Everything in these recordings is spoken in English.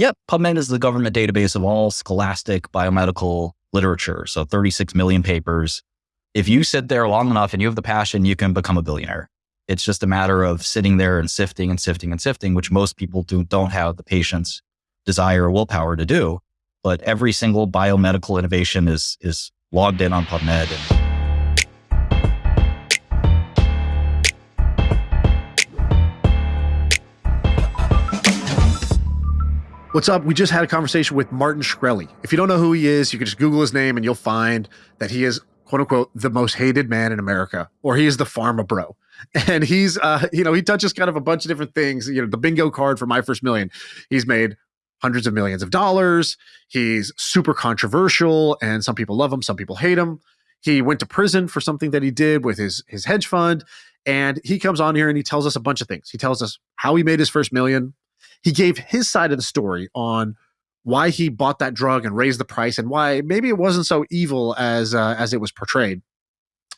Yep. PubMed is the government database of all scholastic biomedical literature. So 36 million papers. If you sit there long enough and you have the passion, you can become a billionaire. It's just a matter of sitting there and sifting and sifting and sifting, which most people do, don't have the patience, desire, or willpower to do. But every single biomedical innovation is, is logged in on PubMed. And, What's up? We just had a conversation with Martin Shkreli. If you don't know who he is, you can just Google his name and you'll find that he is, quote unquote, the most hated man in America, or he is the pharma bro. And he's, uh, you know, he touches kind of a bunch of different things. You know, the bingo card for My First Million. He's made hundreds of millions of dollars. He's super controversial, and some people love him, some people hate him. He went to prison for something that he did with his his hedge fund, and he comes on here and he tells us a bunch of things. He tells us how he made his first million, he gave his side of the story on why he bought that drug and raised the price and why maybe it wasn't so evil as uh, as it was portrayed.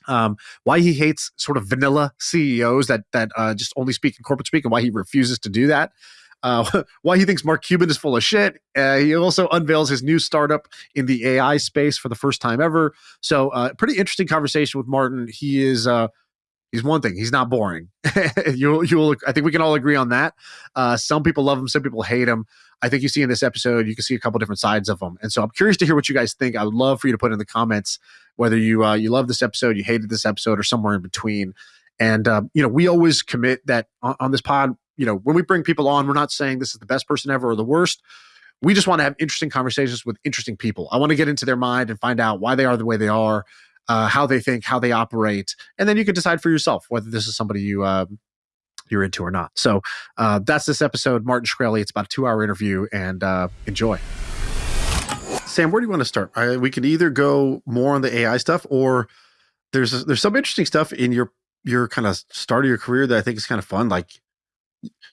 Um, why he hates sort of vanilla CEOs that that uh, just only speak in corporate speak and why he refuses to do that. Uh, why he thinks Mark Cuban is full of shit. Uh, he also unveils his new startup in the AI space for the first time ever. So, uh, pretty interesting conversation with Martin. He is uh, he's one thing. He's not boring. you you will. I think we can all agree on that. Uh, some people love him, some people hate him. I think you see in this episode, you can see a couple different sides of him. And so I'm curious to hear what you guys think. I would love for you to put in the comments whether you uh, you love this episode, you hated this episode, or somewhere in between. And uh, you know, we always commit that on, on this pod. You know, when we bring people on, we're not saying this is the best person ever or the worst. We just want to have interesting conversations with interesting people. I want to get into their mind and find out why they are the way they are uh, how they think, how they operate, and then you can decide for yourself whether this is somebody you uh, you're into or not. So uh, that's this episode, Martin Shkreli. It's about a two hour interview, and uh, enjoy. Sam, where do you want to start? I, we could either go more on the AI stuff, or there's there's some interesting stuff in your your kind of start of your career that I think is kind of fun. Like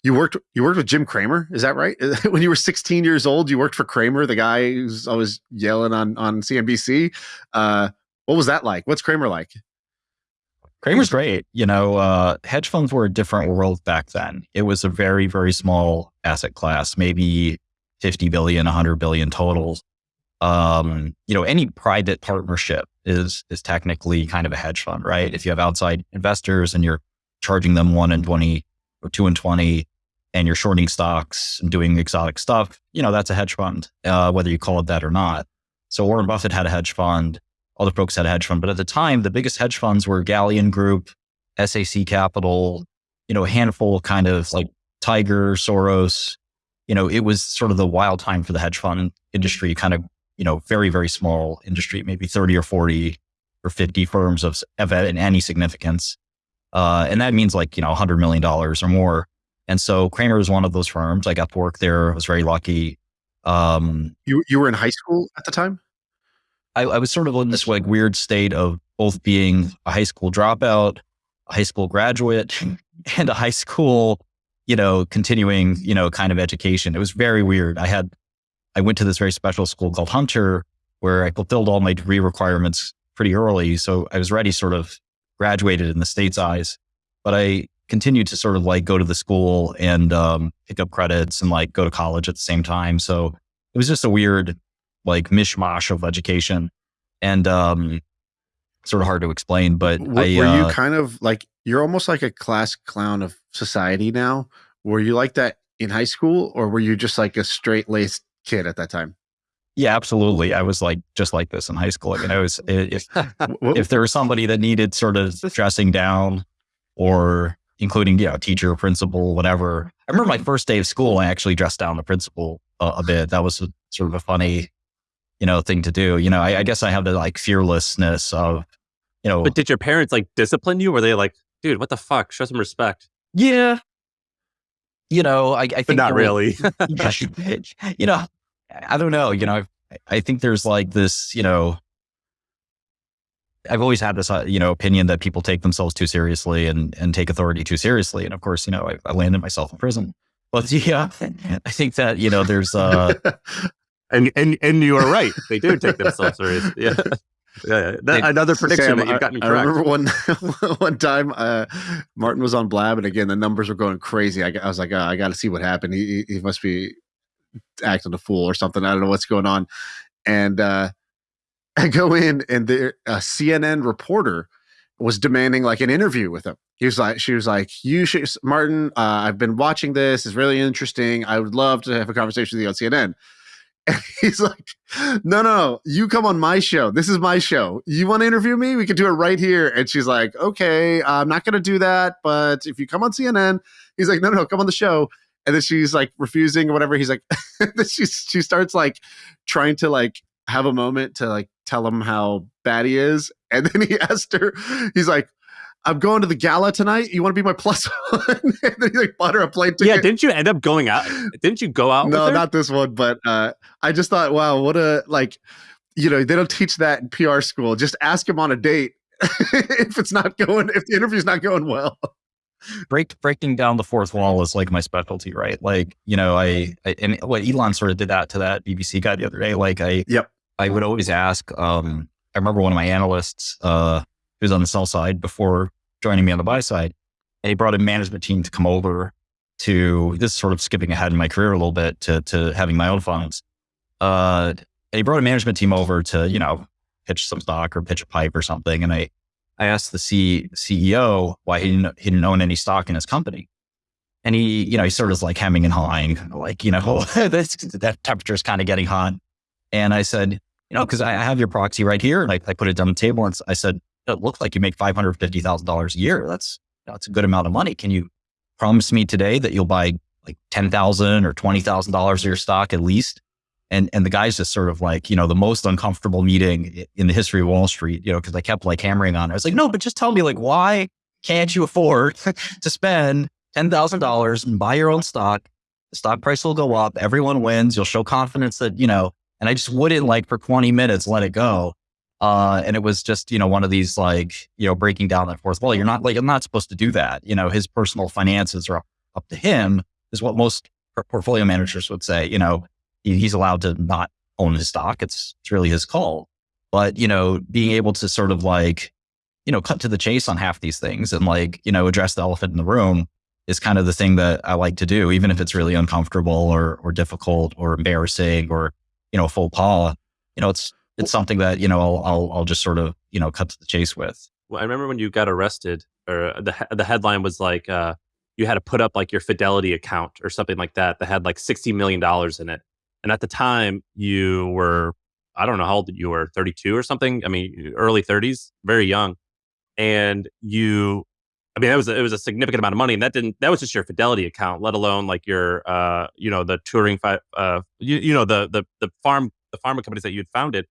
you worked you worked with Jim Cramer, is that right? when you were 16 years old, you worked for Cramer, the guy who's always yelling on on CNBC. Uh, what was that like? What's Cramer like? Cramer's great. You know, uh, hedge funds were a different world back then. It was a very, very small asset class, maybe 50 billion, 100 billion total. Um, you know, any private partnership is is technically kind of a hedge fund, right? If you have outside investors and you're charging them one and 20 or two and 20 and you're shorting stocks and doing exotic stuff, you know, that's a hedge fund, uh, whether you call it that or not. So Warren Buffett had a hedge fund other folks had a hedge fund. But at the time, the biggest hedge funds were Galleon Group, SAC Capital, you know, a handful kind of like Tiger, Soros. You know, it was sort of the wild time for the hedge fund industry, kind of, you know, very, very small industry, maybe 30 or 40 or 50 firms of, of any significance. Uh, and that means like, you know, $100 million or more. And so Cramer was one of those firms. I got to work there. I was very lucky. Um, you, you were in high school at the time? I, I was sort of in this like weird state of both being a high school dropout, a high school graduate, and a high school, you know, continuing, you know, kind of education. It was very weird. I had, I went to this very special school called Hunter, where I fulfilled all my degree requirements pretty early. So I was ready, sort of graduated in the state's eyes, but I continued to sort of like go to the school and um, pick up credits and like go to college at the same time. So it was just a weird like mishmash of education and um, sort of hard to explain. But w- I, were uh, you kind of like you're almost like a class clown of society now? Were you like that in high school, or were you just like a straight laced kid at that time? Yeah, absolutely. I was like just like this in high school. I mean, I was if if there was somebody that needed sort of dressing down, or including you know teacher, principal, whatever. I remember my first day of school. I actually dressed down the principal a, a bit. That was a, sort of a funny you know, thing to do. You know, I, I guess I have the like fearlessness of, you know. But did your parents like discipline you? Were they like, dude, what the fuck? Show some respect. Yeah. You know, I, I think. But not really. you know, I don't know. You know, I, I think there's like this, you know, I've always had this, uh, you know, opinion that people take themselves too seriously and and take authority too seriously. And of course, you know, I, I landed myself in prison. But yeah, I think that you know, there's uh, and and and you are right. They do take themselves seriously. Yeah. Yeah, that, another prediction Sam, that you've gotten I, correct. I remember one one time uh, Martin was on Blab, and again the numbers were going crazy. I, I was like, oh, I got to see what happened. He, he must be acting a fool or something. I don't know what's going on. And uh, I go in, and the CNN reporter was demanding like an interview with him. He was like, she was like, you should, Martin. Uh, I've been watching this. It's really interesting. I would love to have a conversation with you on CNN. And he's like, no, no, no, you come on my show. This is my show. You want to interview me? We can do it right here. And she's like, okay, I'm not going to do that. But if you come on CNN, he's like, no, no, come on the show. And then she's like refusing or whatever. He's like, she, she starts like trying to like have a moment to like tell him how bad he is. And then he asked her, he's like, I'm going to the gala tonight. You want to be my plus one? and then he like bought her a plane ticket. Yeah, didn't you end up going out? Didn't you go out? No, not this one. But uh, I just thought, wow, what a like, you know, they don't teach that in PR school. Just ask him on a date if it's not going, if the interview's not going well. Break breaking down the fourth wall is like my specialty, right? Like, you know, I, I and what Elon sort of did that to that BBC guy the other day. Like, I, yep, I would always ask. Um, I remember one of my analysts, uh, who was on the sell side before joining me on the buy side. And he brought a management team to come over to this is sort of skipping ahead in my career a little bit to, to having my own funds. Uh, and he brought a management team over to, you know, pitch some stock or pitch a pipe or something. And I, I asked the C, CEO why he didn't, he didn't own any stock in his company. And he, you know, he sort of was like hemming and hawing, like, you know, this, that temperature is kind of getting hot. And I said, you know, because I have your proxy right here. And I, I put it down the table and I said, it looks like you make $550,000 a year. That's, that's a good amount of money. Can you promise me today that you'll buy like 10,000 or $20,000 of your stock at least? And, and the guy's just sort of like, you know, the most uncomfortable meeting in the history of Wall Street, you know, cause I kept like hammering on it. I was like, no, but just tell me like, why can't you afford to spend $10,000 and buy your own stock? The stock price will go up. Everyone wins. You'll show confidence that, you know, and I just wouldn't like for 20 minutes let it go. Uh, and it was just, you know, one of these like, you know, breaking down that fourth wall. You're not like, I'm not supposed to do that. You know, his personal finances are up, up to him, is what most portfolio managers would say. You know, he, he's allowed to not own his stock. It's, it's really his call. But, you know, being able to sort of like, you know, cut to the chase on half these things and like, you know, address the elephant in the room is kind of the thing that I like to do, even if it's really uncomfortable or, or difficult or embarrassing or, you know, full paw. You know, it's it's something that you know I'll, I'll I'll just sort of you know cut to the chase with. Well, I remember when you got arrested, or the the headline was like uh, you had to put up like your Fidelity account or something like that that had like sixty million dollars in it, and at the time you were I don't know how old you were, thirty two or something. I mean, early thirties, very young, and you. I mean, that was a, it was a significant amount of money, and that didn't that was just your Fidelity account, let alone like your uh you know the Turing fi- uh you, you know the the the farm the pharma companies that you'd founded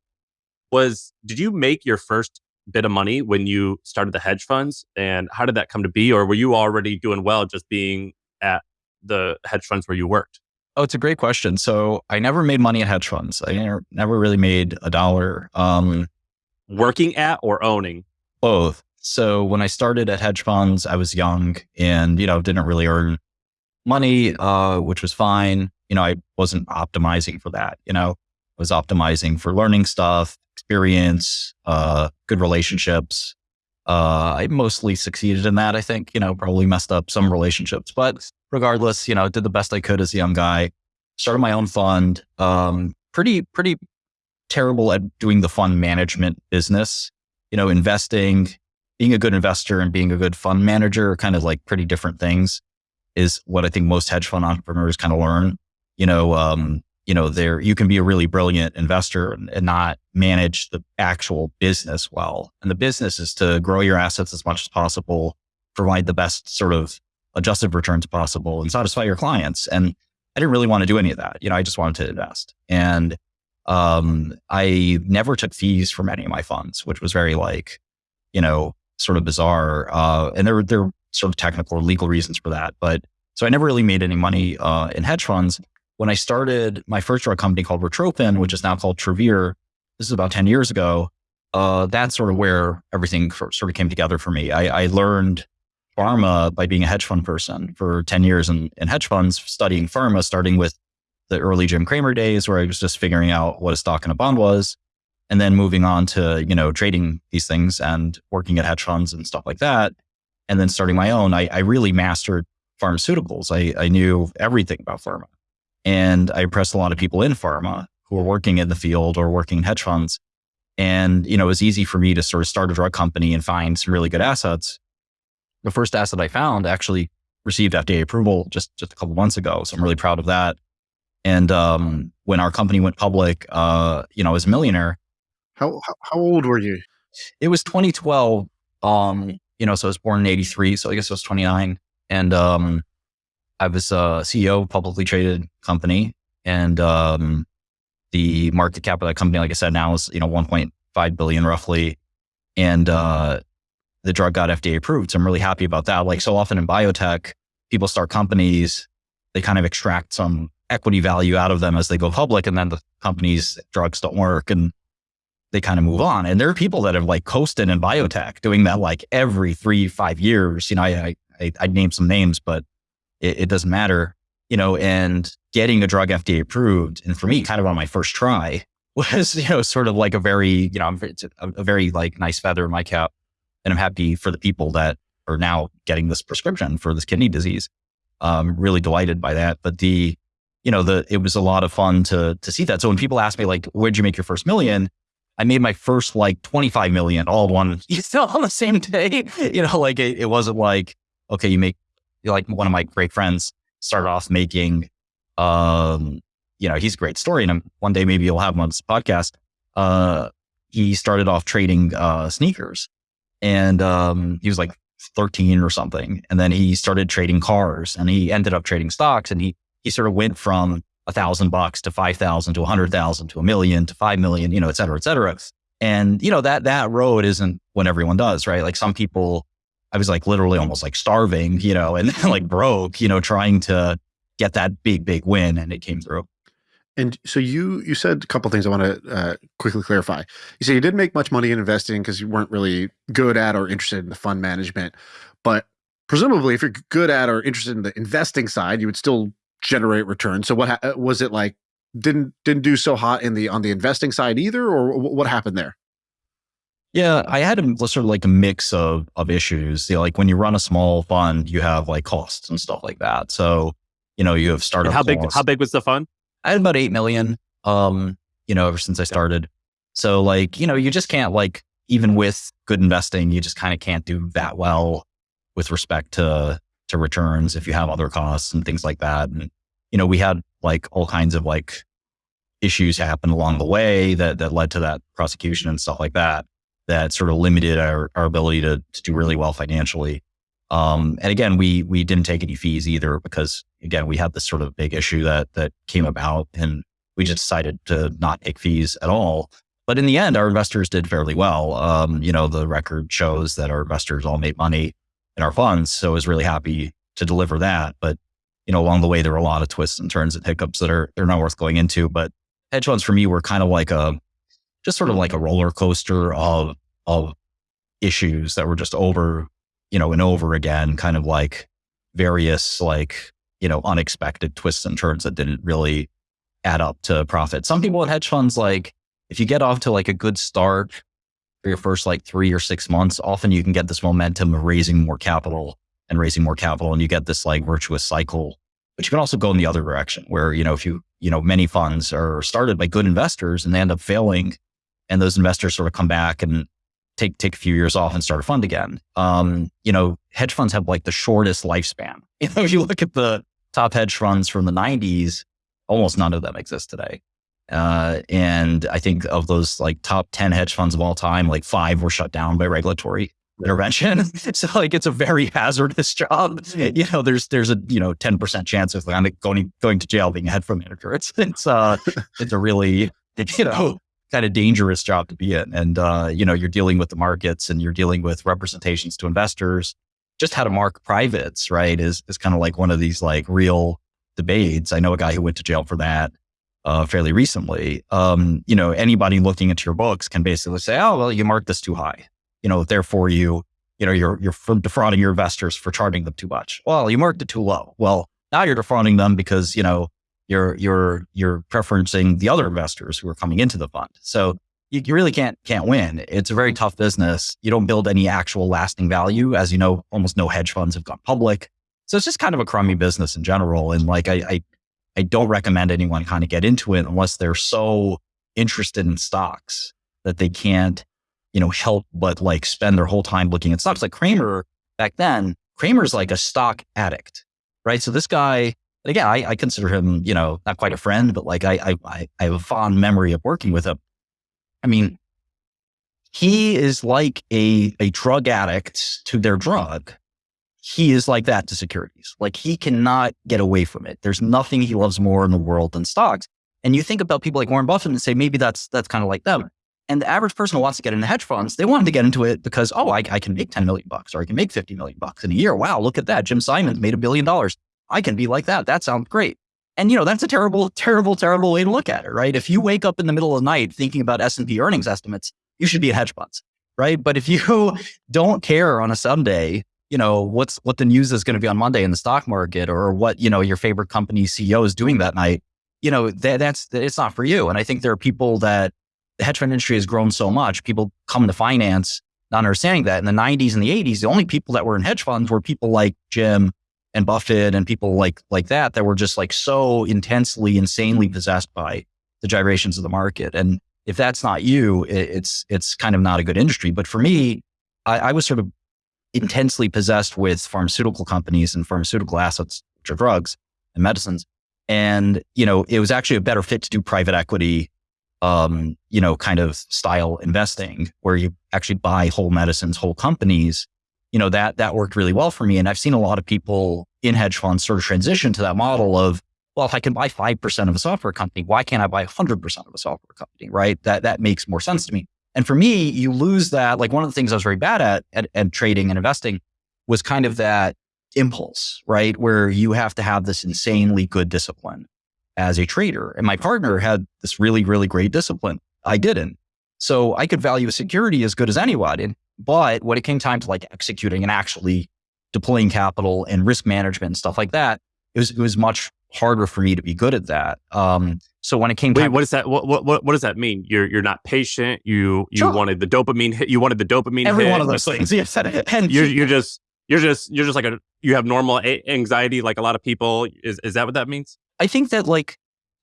was did you make your first bit of money when you started the hedge funds? And how did that come to be? Or were you already doing well just being at the hedge funds where you worked? Oh it's a great question. So i never made money at hedge funds. I never, never really made a dollar. Um, working at or owning? Both. So when i started at hedge funds i was young and you know didn't really earn money uh, which was fine. You know i wasn't optimizing for that you know? I was optimizing for learning stuff experience, uh, good relationships. Uh, I mostly succeeded in that. I think, you know, probably messed up some relationships, but regardless, you know, did the best I could as a young guy. Started my own fund. Um, pretty, pretty terrible at doing the fund management business. You know, investing, being a good investor and being a good fund manager are kind of like pretty different things. Is what I think most hedge fund entrepreneurs kind of learn. You know, um, you know, there you can be a really brilliant investor and, and, not manage the actual business well. And the business is to grow your assets as much as possible, provide the best sort of adjusted returns possible, and satisfy your clients. And I didn't really want to do any of that. You know, I just wanted to invest. And um, I never took fees from any of my funds, which was very like, you know, sort of bizarre. Uh, and there there were sort of technical or legal reasons for that. But so I never really made any money uh, in hedge funds when I started my first drug company called Retrophin, which is now called Travere, this is about 10 years ago. Uh, that's sort of where everything sort of came together for me. I, I, learned pharma by being a hedge fund person for 10 years in, in hedge funds, studying pharma, starting with the early Jim Cramer days where I was just figuring out what a stock and a bond was. And then moving on to, you know, trading these things and working at hedge funds and stuff like that. And then starting my own, I, I really mastered pharmaceuticals. I, I knew everything about pharma. And I impressed a lot of people in pharma who were working in the field or working in hedge funds. And, you know, it was easy for me to sort of start a drug company and find some really good assets. The first asset I found actually received FDA approval just, just a couple months ago. So I'm really proud of that. And um, when our company went public, uh, you know, I was a millionaire. How, how, how old were you? It was 2012. Um, you know, so I was born in 83. So I guess I was 29. And um, I was a CEO of a publicly traded company. And um, the market cap of that company, like I said, now is, you know, 1.5 billion roughly. And uh, the drug got FDA approved. So I'm really happy about that. Like so often in biotech, people start companies, they kind of extract some equity value out of them as they go public. And then the company's drugs don't work. And they kind of move on. And there are people that have like coasted in biotech doing that like every three, five years. You know, I, I, I'd name some names, but it, it, doesn't matter, you know, and getting a drug FDA approved. And for me, kind of on my first try was, you know, sort of like a very, you know, a, a very like nice feather in my cap. And I'm happy for the people that are now getting this prescription for this kidney disease. Um, really delighted by that. But the, you know, the, it was a lot of fun to, to see that. So when people ask me like, where'd you make your first million? I made my first like 25 million all one, you know, on the same day. You know, like it, it wasn't like, okay, you make like one of my great friends started off making, um, you know, he's a great story. And one day maybe you'll have him on this podcast. Uh, he started off trading, uh, sneakers and, um, he was like 13 or something. And then he started trading cars and he ended up trading stocks and he, he sort of went from a thousand bucks to 5,000 to a hundred thousand to a million to 5 million, you know, et cetera, et cetera. And, you know, that, that road isn't what everyone does, right? Like some people, I was like literally almost like starving, you know, and like broke, you know, trying to get that big, big win. And it came through. And so you you said a couple things I want to uh, quickly clarify. You said you didn't make much money in investing because you weren't really good at or interested in the fund management, but presumably if you're good at or interested in the investing side, you would still generate returns. So what uh, was it like? Didn't didn't do so hot in the on the investing side either, or what happened there? Yeah, I had a sort of like a mix of of issues. You know, like when you run a small fund, you have like costs and stuff like that. So you know, you have startup. how big? How big was the fund? I had about eight million. Um, you know, ever since I started. So like, you know, you just can't like even with good investing, you just kind of can't do that well with respect to to returns if you have other costs and things like that. And, you know, we had like all kinds of like issues happen along the way that, that led to that prosecution and stuff like that, that sort of limited our, our ability to, to do really well financially. Um, and again, we, we didn't take any fees either because again, we had this sort of big issue that, that came about and we just decided to not take fees at all. But in the end, our investors did fairly well. Um, you know, the record shows that our investors all made money in our funds. So I was really happy to deliver that. But, you know, along the way, there were a lot of twists and turns and hiccups that are, they're not worth going into. But hedge funds for me were kind of like a, just sort of like a roller coaster of, of issues that were just over, you know, and over again, kind of like various, like, you know, unexpected twists and turns that didn't really add up to profit. Some people at hedge funds, like, if you get off to like a good start, for your first like three or six months, often you can get this momentum of raising more capital and raising more capital and you get this like virtuous cycle. But you can also go in the other direction where, you know, if you, you know, many funds are started by good investors and they end up failing and those investors sort of come back and take, take a few years off and start a fund again. Um, you know, hedge funds have like the shortest lifespan. You know, if you look at the top hedge funds from the nineties, almost none of them exist today. Uh, and I think of those like top 10 hedge funds of all time, like five were shut down by regulatory intervention. so like it's a very hazardous job. You know, there's there's a you know 10% chance of like, going going to jail being a hedge fund manager. It's it's uh it's a really you know kind of dangerous job to be in. And uh, you know, you're dealing with the markets and you're dealing with representations to investors. Just how to mark privates, right, is is kind of like one of these like real debates. I know a guy who went to jail for that uh, fairly recently. Um, you know, anybody looking into your books can basically say, "Oh, well, you marked this too high." You know, therefore you, you know, you're you're defrauding your investors for charging them too much. Well, you marked it too low. Well, now you're defrauding them because you know you're you're you're preferencing the other investors who are coming into the fund. So you, you really can't can't win. It's a very tough business. You don't build any actual lasting value, as you know. Almost no hedge funds have gone public. So it's just kind of a crummy business in general. And like I, I I don't recommend anyone kind of get into it unless they're so interested in stocks that they can't, you know, help but like spend their whole time looking at stocks. Like Cramer back then, Cramer's like a stock addict, right? So this guy, again, I, I consider him, you know, not quite a friend, but like I, I, I have a fond memory of working with him. I mean, hmm. he is like a, a drug addict to their drug. He is like that to securities. Like he cannot get away from it. There's nothing he loves more in the world than stocks. And you think about people like Warren Buffett and say, maybe that's, that's kind of like them. And the average person who wants to get into hedge funds, they want to get into it because, oh, I, I can make 10 million bucks or I can make 50 million bucks in a year. Wow, look at that. Jim Simons made a billion dollars. I can be like that. That sounds great. And you know, that's a terrible, terrible, terrible way to look at it, right? If you wake up in the middle of the night thinking about S&P earnings estimates, you should be in hedge funds, right? But if you don't care on a Sunday, you know, what's what the news is going to be on Monday in the stock market or what, you know, your favorite company CEO is doing that night, you know, that, that's it's not for you. And I think there are people that the hedge fund industry has grown so much. People come to finance not understanding that. In the 90s and the 80s, the only people that were in hedge funds were people like Jim and Buffett and people like like that that were just like so intensely, insanely possessed by the gyrations of the market. And if that's not you, it's it's kind of not a good industry. But for me, I, I was sort of intensely possessed with pharmaceutical companies and pharmaceutical assets, which are drugs and medicines. And, you know, it was actually a better fit to do private equity um, you know, kind of style investing where you actually buy whole medicines, whole companies, you know, that, that worked really well for me. And I've seen a lot of people in hedge funds sort of transition to that model of, well, if I can buy 5% of a software company, why can't I buy 100% of a software company? Right. That, that makes more sense to me. And for me, you lose that. Like one of the things I was very bad at, at, trading and investing was kind of that impulse, right? Where you have to have this insanely good discipline as a trader. And my partner had this really, really great discipline. I didn't. So I could value a security as good as anyone. But when it came time to like executing and actually deploying capital and risk management and stuff like that, it was, it was much harder for me to be good at that. Um, so when it came Wait, time, what does that what, what what does that mean? You're you're not patient. You you Sure. wanted the dopamine hit. You wanted the dopamine. every hit, one of those things. Yes. And You're you're just you're just you're just like a you have normal a- anxiety like a lot of people. Is is that what that means? I think that like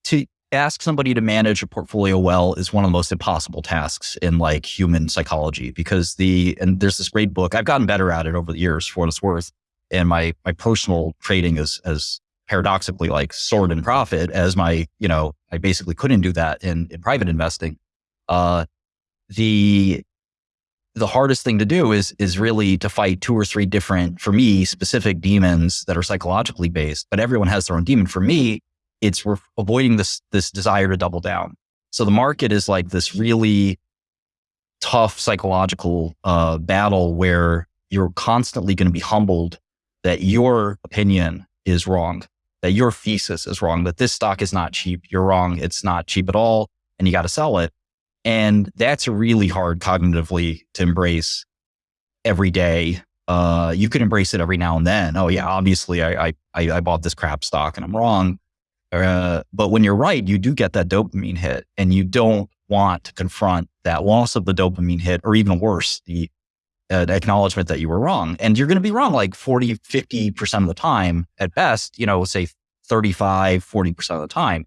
to ask somebody to manage a portfolio well is one of the most impossible tasks in like human psychology because the and there's this great book I've gotten better at it over the years for what it's worth and my my personal trading is as paradoxically like sword and profit as my you know I basically couldn't do that in in private investing. Uh the the hardest thing to do is is really to fight two or three different for me specific demons that are psychologically based but everyone has their own demon. For me it's we're avoiding this this desire to double down. So the market is like this really tough psychological uh, battle where you're constantly going to be humbled that your opinion is wrong, that your thesis is wrong, that this stock is not cheap. You're wrong. It's not cheap at all, and you got to sell it. And that's really hard cognitively to embrace every day. Uh, you can embrace it every now and then. Oh yeah, obviously I, I I bought this crap stock and I'm wrong. Uh, but when you're right, you do get that dopamine hit and you don't want to confront that loss of the dopamine hit or even worse, the uh, acknowledgement that you were wrong. And you're going to be wrong like 40, 50% of the time at best, you know, say 35, 40% of the time.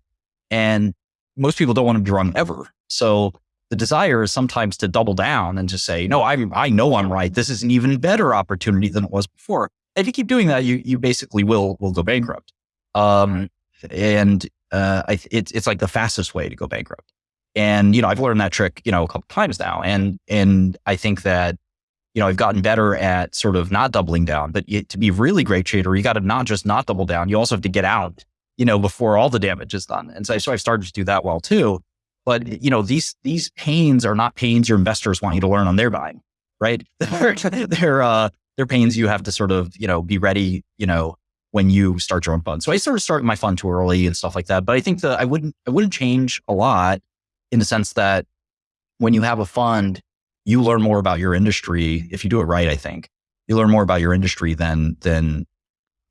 And most people don't want to be wrong ever. So the desire is sometimes to double down and to say, no, I, I know I'm right. This is an even better opportunity than it was before. If you keep doing that, you, you basically will, will go bankrupt. Um, and uh, I, it's it's like the fastest way to go bankrupt. And you know, I've learned that trick, you know, a couple times now, and and I think that you know I've gotten better at sort of not doubling down. But to be really great trader, you got to not just not double down. You also have to get out, you know, before all the damage is done. And so, so I've started to do that well too. But you know, these these pains are not pains your investors want you to learn on their buying, right? they're they're uh, they're pains you have to sort of you know be ready, you know, when you start your own fund. So I sort of started my fund too early and stuff like that. But I think that I wouldn't I wouldn't change a lot in the sense that when you have a fund, you learn more about your industry if you do it right. I think you learn more about your industry than than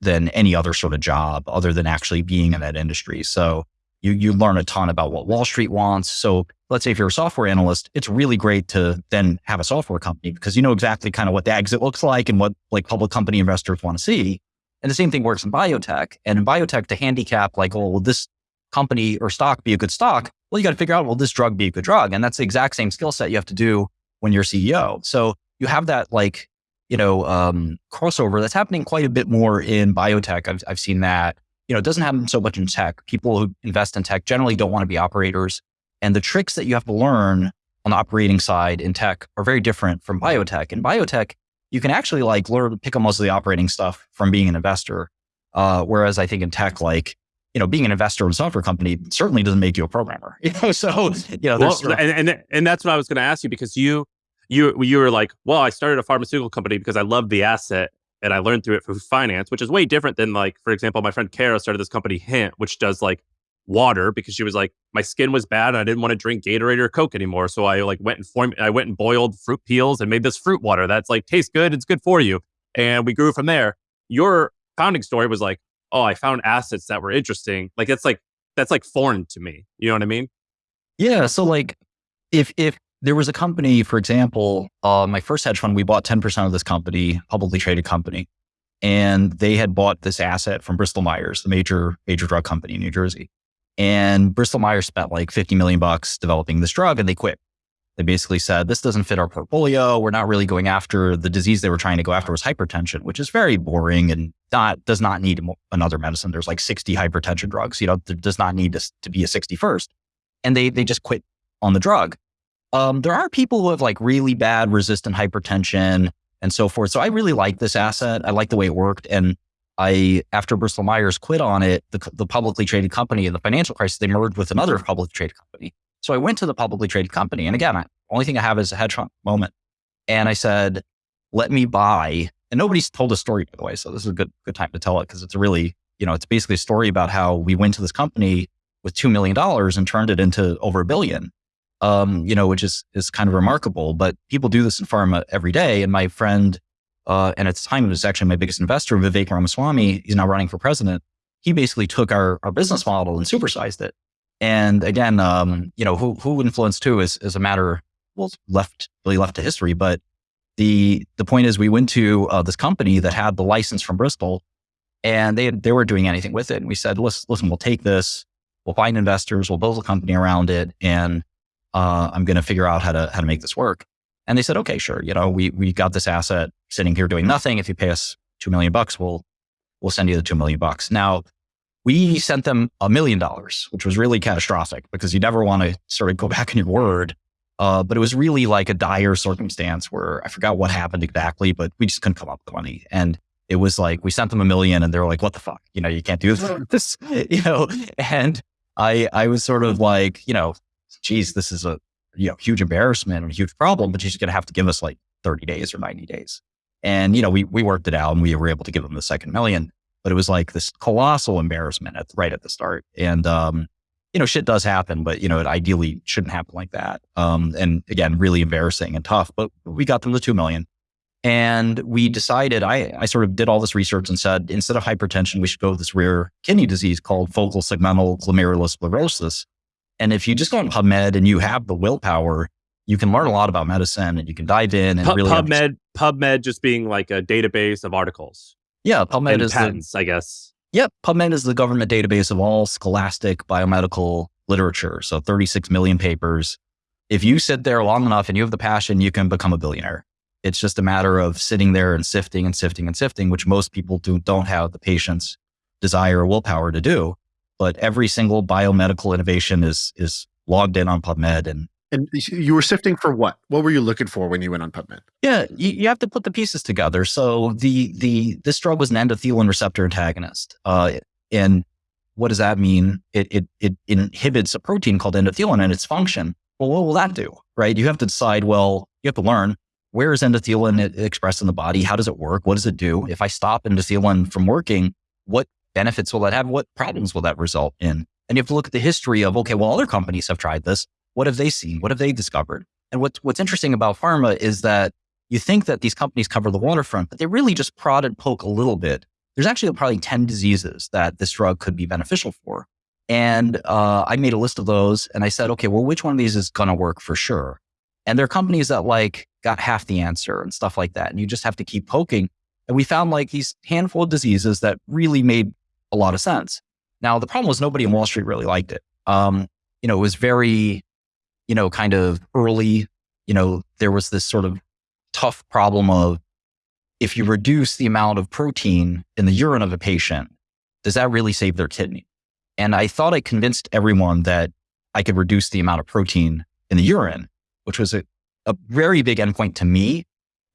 than any other sort of job other than actually being in that industry. So you you learn a ton about what Wall Street wants. So let's say if you're a software analyst, it's really great to then have a software company because you know exactly kind of what the exit looks like and what like public company investors want to see. And the same thing works in biotech. And in biotech, to handicap like, oh, will this company or stock be a good stock? Well, you got to figure out, will this drug be a good drug? And that's the exact same skill set you have to do when you're CEO. So you have that like, you know, um, crossover that's happening quite a bit more in biotech. I've, I've seen that. You know, it doesn't happen so much in tech. People who invest in tech generally don't want to be operators. And the tricks that you have to learn on the operating side in tech are very different from biotech. In biotech, you can actually like learn pick up most of the operating stuff from being an investor. Uh, whereas I think in tech, like you know, being an investor in a software company certainly doesn't make you a programmer. You know, so you know, well, and, and and that's what I was going to ask you because you you you were like, well, I started a pharmaceutical company because I loved the asset and I learned through it through finance, which is way different than like, for example, my friend Kara started this company Hint, which does like water because she was like, my skin was bad and I didn't want to drink Gatorade or Coke anymore. So I like went and form I went and boiled fruit peels and made this fruit water that's like tastes good, it's good for you. And we grew from there. Your founding story was like, oh, I found assets that were interesting. Like that's like that's like foreign to me. You know what I mean? Yeah. So like if if there was a company, for example, uh, my first hedge fund, we bought 10% of this company, publicly traded company. And they had bought this asset from Bristol Myers, the major major drug company in New Jersey. And Bristol Myers spent like 50 million bucks developing this drug and they quit. They basically said, this doesn't fit our portfolio. We're not really going after the disease they were trying to go after was hypertension, which is very boring and not, does not need another medicine. There's like 60 hypertension drugs, you know, there does not need to, to be a 61st. And they, they just quit on the drug. Um, there are people who have like really bad resistant hypertension and so forth. So I really like this asset. I like the way it worked. And I, after Bristol Myers quit on it, the, the publicly traded company in the financial crisis, they merged with another publicly traded company. So I went to the publicly traded company. And again, I, only thing I have is a hedge fund moment. And I said, let me buy. And nobody's told a story, by the way. So this is a good, good time to tell it because it's a really, you know, it's basically a story about how we went to this company with $2 million and turned it into over a billion. Um, you know, which is, is kind of remarkable, but people do this in pharma every day. And my friend, uh, and at the time, it was actually my biggest investor, Vivek Ramaswamy. He's now running for president. He basically took our, our business model and supersized it. And again, um, you know, who, who influenced who is, is a matter, well, left, really left to history. But the, the point is we went to uh, this company that had the license from Bristol and they, they weren't doing anything with it. And we said, listen, listen, we'll take this, we'll find investors, we'll build a company around it. And uh, I'm going to figure out how to, how to make this work. And they said, okay, sure. You know, we, we got this asset sitting here doing nothing. If you pay us two million bucks, we'll, we'll send you the two million bucks. Now we sent them a million dollars, which was really catastrophic because you never want to sort of go back on your word. Uh, but it was really like a dire circumstance where I forgot what happened exactly, but we just couldn't come up with money. And it was like, we sent them a million and they were like, what the fuck? You know, you can't do this, you know, and I, I was sort of like, you know, geez, this is a you know, huge embarrassment and a huge problem, but she's going to have to give us like 30 days or 90 days. And, you know, we, we worked it out and we were able to give them the second million, but it was like this colossal embarrassment at, right at the start. And, um, you know, shit does happen, but, you know, it ideally shouldn't happen like that. Um, and again, really embarrassing and tough, but we got them the 2 million. And we decided, I, I sort of did all this research and said, instead of hypertension, we should go with this rare kidney disease called focal segmental glomerulosclerosis and if you just go on PubMed and you have the willpower, you can learn a lot about medicine and you can dive in and really PubMed. Understand. PubMed just being like a database of articles. Yeah, PubMed and is patents, the, I guess. Yep, PubMed is the government database of all scholastic biomedical literature. So 36 million papers. If you sit there long enough and you have the passion, you can become a billionaire. It's just a matter of sitting there and sifting and sifting and sifting, which most people do, don't have the patience, desire, or willpower to do but every single biomedical innovation is is logged in on PubMed and and you were sifting for what? What were you looking for when you went on PubMed? Yeah, you, you have to put the pieces together. So the the this drug was an endothelin receptor antagonist, uh, and what does that mean? It, it it inhibits a protein called endothelin and its function. Well, what will that do? Right? You have to decide. Well, you have to learn where is endothelin expressed in the body? How does it work? What does it do? If I stop endothelin from working, what benefits will that have? What problems will that result in? And you have to look at the history of, okay, well, other companies have tried this. What have they seen? What have they discovered? And what's, what's interesting about pharma is that you think that these companies cover the waterfront, but they really just prod and poke a little bit. There's actually probably 10 diseases that this drug could be beneficial for. And uh, I made a list of those and I said, okay, well, which one of these is going to work for sure? And there are companies that like got half the answer and stuff like that. And you just have to keep poking And we found like these handful of diseases that really made a lot of sense. Now, the problem was nobody in Wall Street really liked it. Um, you know, it was very, you know, kind of early. You know, there was this sort of tough problem of if you reduce the amount of protein in the urine of a patient, does that really save their kidney? And I thought I convinced everyone that I could reduce the amount of protein in the urine, which was a, a very big endpoint to me,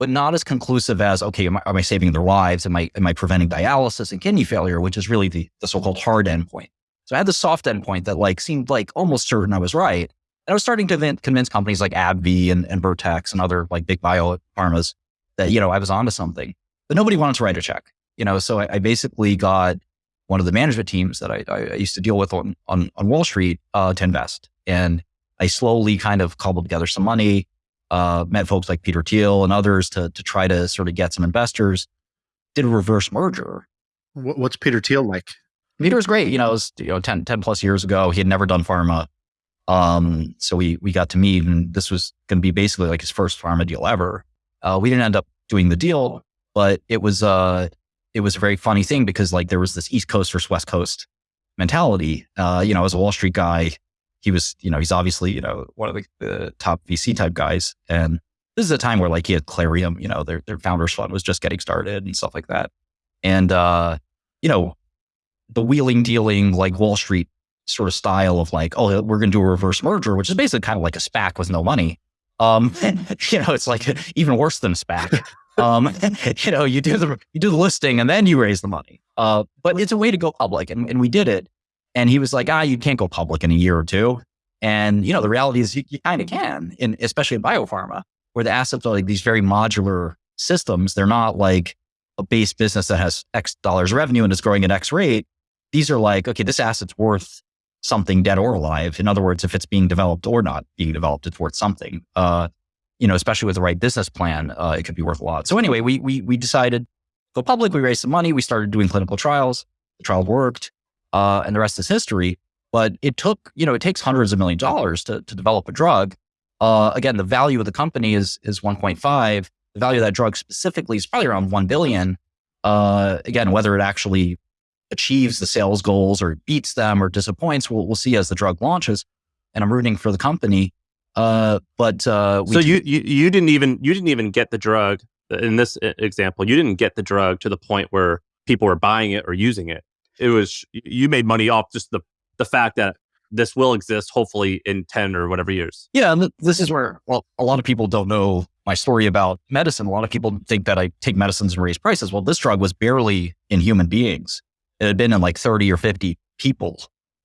but not as conclusive as, okay, am I, am I saving their lives? Am I, am I preventing dialysis and kidney failure, which is really the, the so-called hard endpoint. So I had the soft endpoint that like seemed like almost certain I was right. And I was starting to convince companies like AbbVie and, and Vertex and other like big bio pharmas that, you know, I was onto something, but nobody wanted to write a check, you know? So I, I basically got one of the management teams that I, I used to deal with on, on, on Wall Street uh, to invest. And I slowly kind of cobbled together some money, uh, met folks like Peter Thiel and others to, to try to sort of get some investors, did a reverse merger. What's Peter Thiel like? Peter was great. You know, it was you know, 10, 10 plus years ago. He had never done pharma. Um, so we, we got to meet and this was going to be basically like his first pharma deal ever. Uh, we didn't end up doing the deal, but it was, uh, it was a very funny thing because like there was this East Coast versus West Coast mentality. Uh, you know, as a Wall Street guy, he was, you know, he's obviously, you know, one of the, the, top VC type guys. And this is a time where like he had Clarium, you know, their, their founders fund was just getting started and stuff like that. And, uh, you know, the wheeling dealing, like Wall Street sort of style of like, oh, we're going to do a reverse merger, which is basically kind of like a SPAC with no money. Um, and, you know, it's like even worse than SPAC. Um, you know, you do the you do the listing and then you raise the money. Uh, but it's a way to go public, and, and we did it. And he was like, ah, you can't go public in a year or two. And you know, the reality is you, you kind of can, in especially in biopharma, where the assets are like these very modular systems. They're not like a base business that has X dollars revenue and is growing at X rate. These are like, okay, this asset's worth something dead or alive. In other words, if it's being developed or not being developed, it's worth something. Uh, you know, especially with the right business plan, uh, it could be worth a lot. So anyway, we we we decided go public. We raised some money. We started doing clinical trials. The trial worked, uh, and the rest is history. But it took, you know, it takes hundreds of millions of dollars to to develop a drug. Uh, again, the value of the company is is 1.5. The value of that drug specifically is probably around 1 billion. Uh, again, whether it actually achieves the sales goals or beats them or disappoints, we'll, we'll see as the drug launches. And I'm rooting for the company. Uh, but uh, so you, you you didn't even you didn't even get the drug in this example. You didn't get the drug to the point where people were buying it or using it. It was you made money off just the the fact that this will exist hopefully in 10 or whatever years. Yeah. And this is where, well, a lot of people don't know my story about medicine. A lot of people think that I take medicines and raise prices. Well, this drug was barely in human beings. It had been in like 30 or 50 people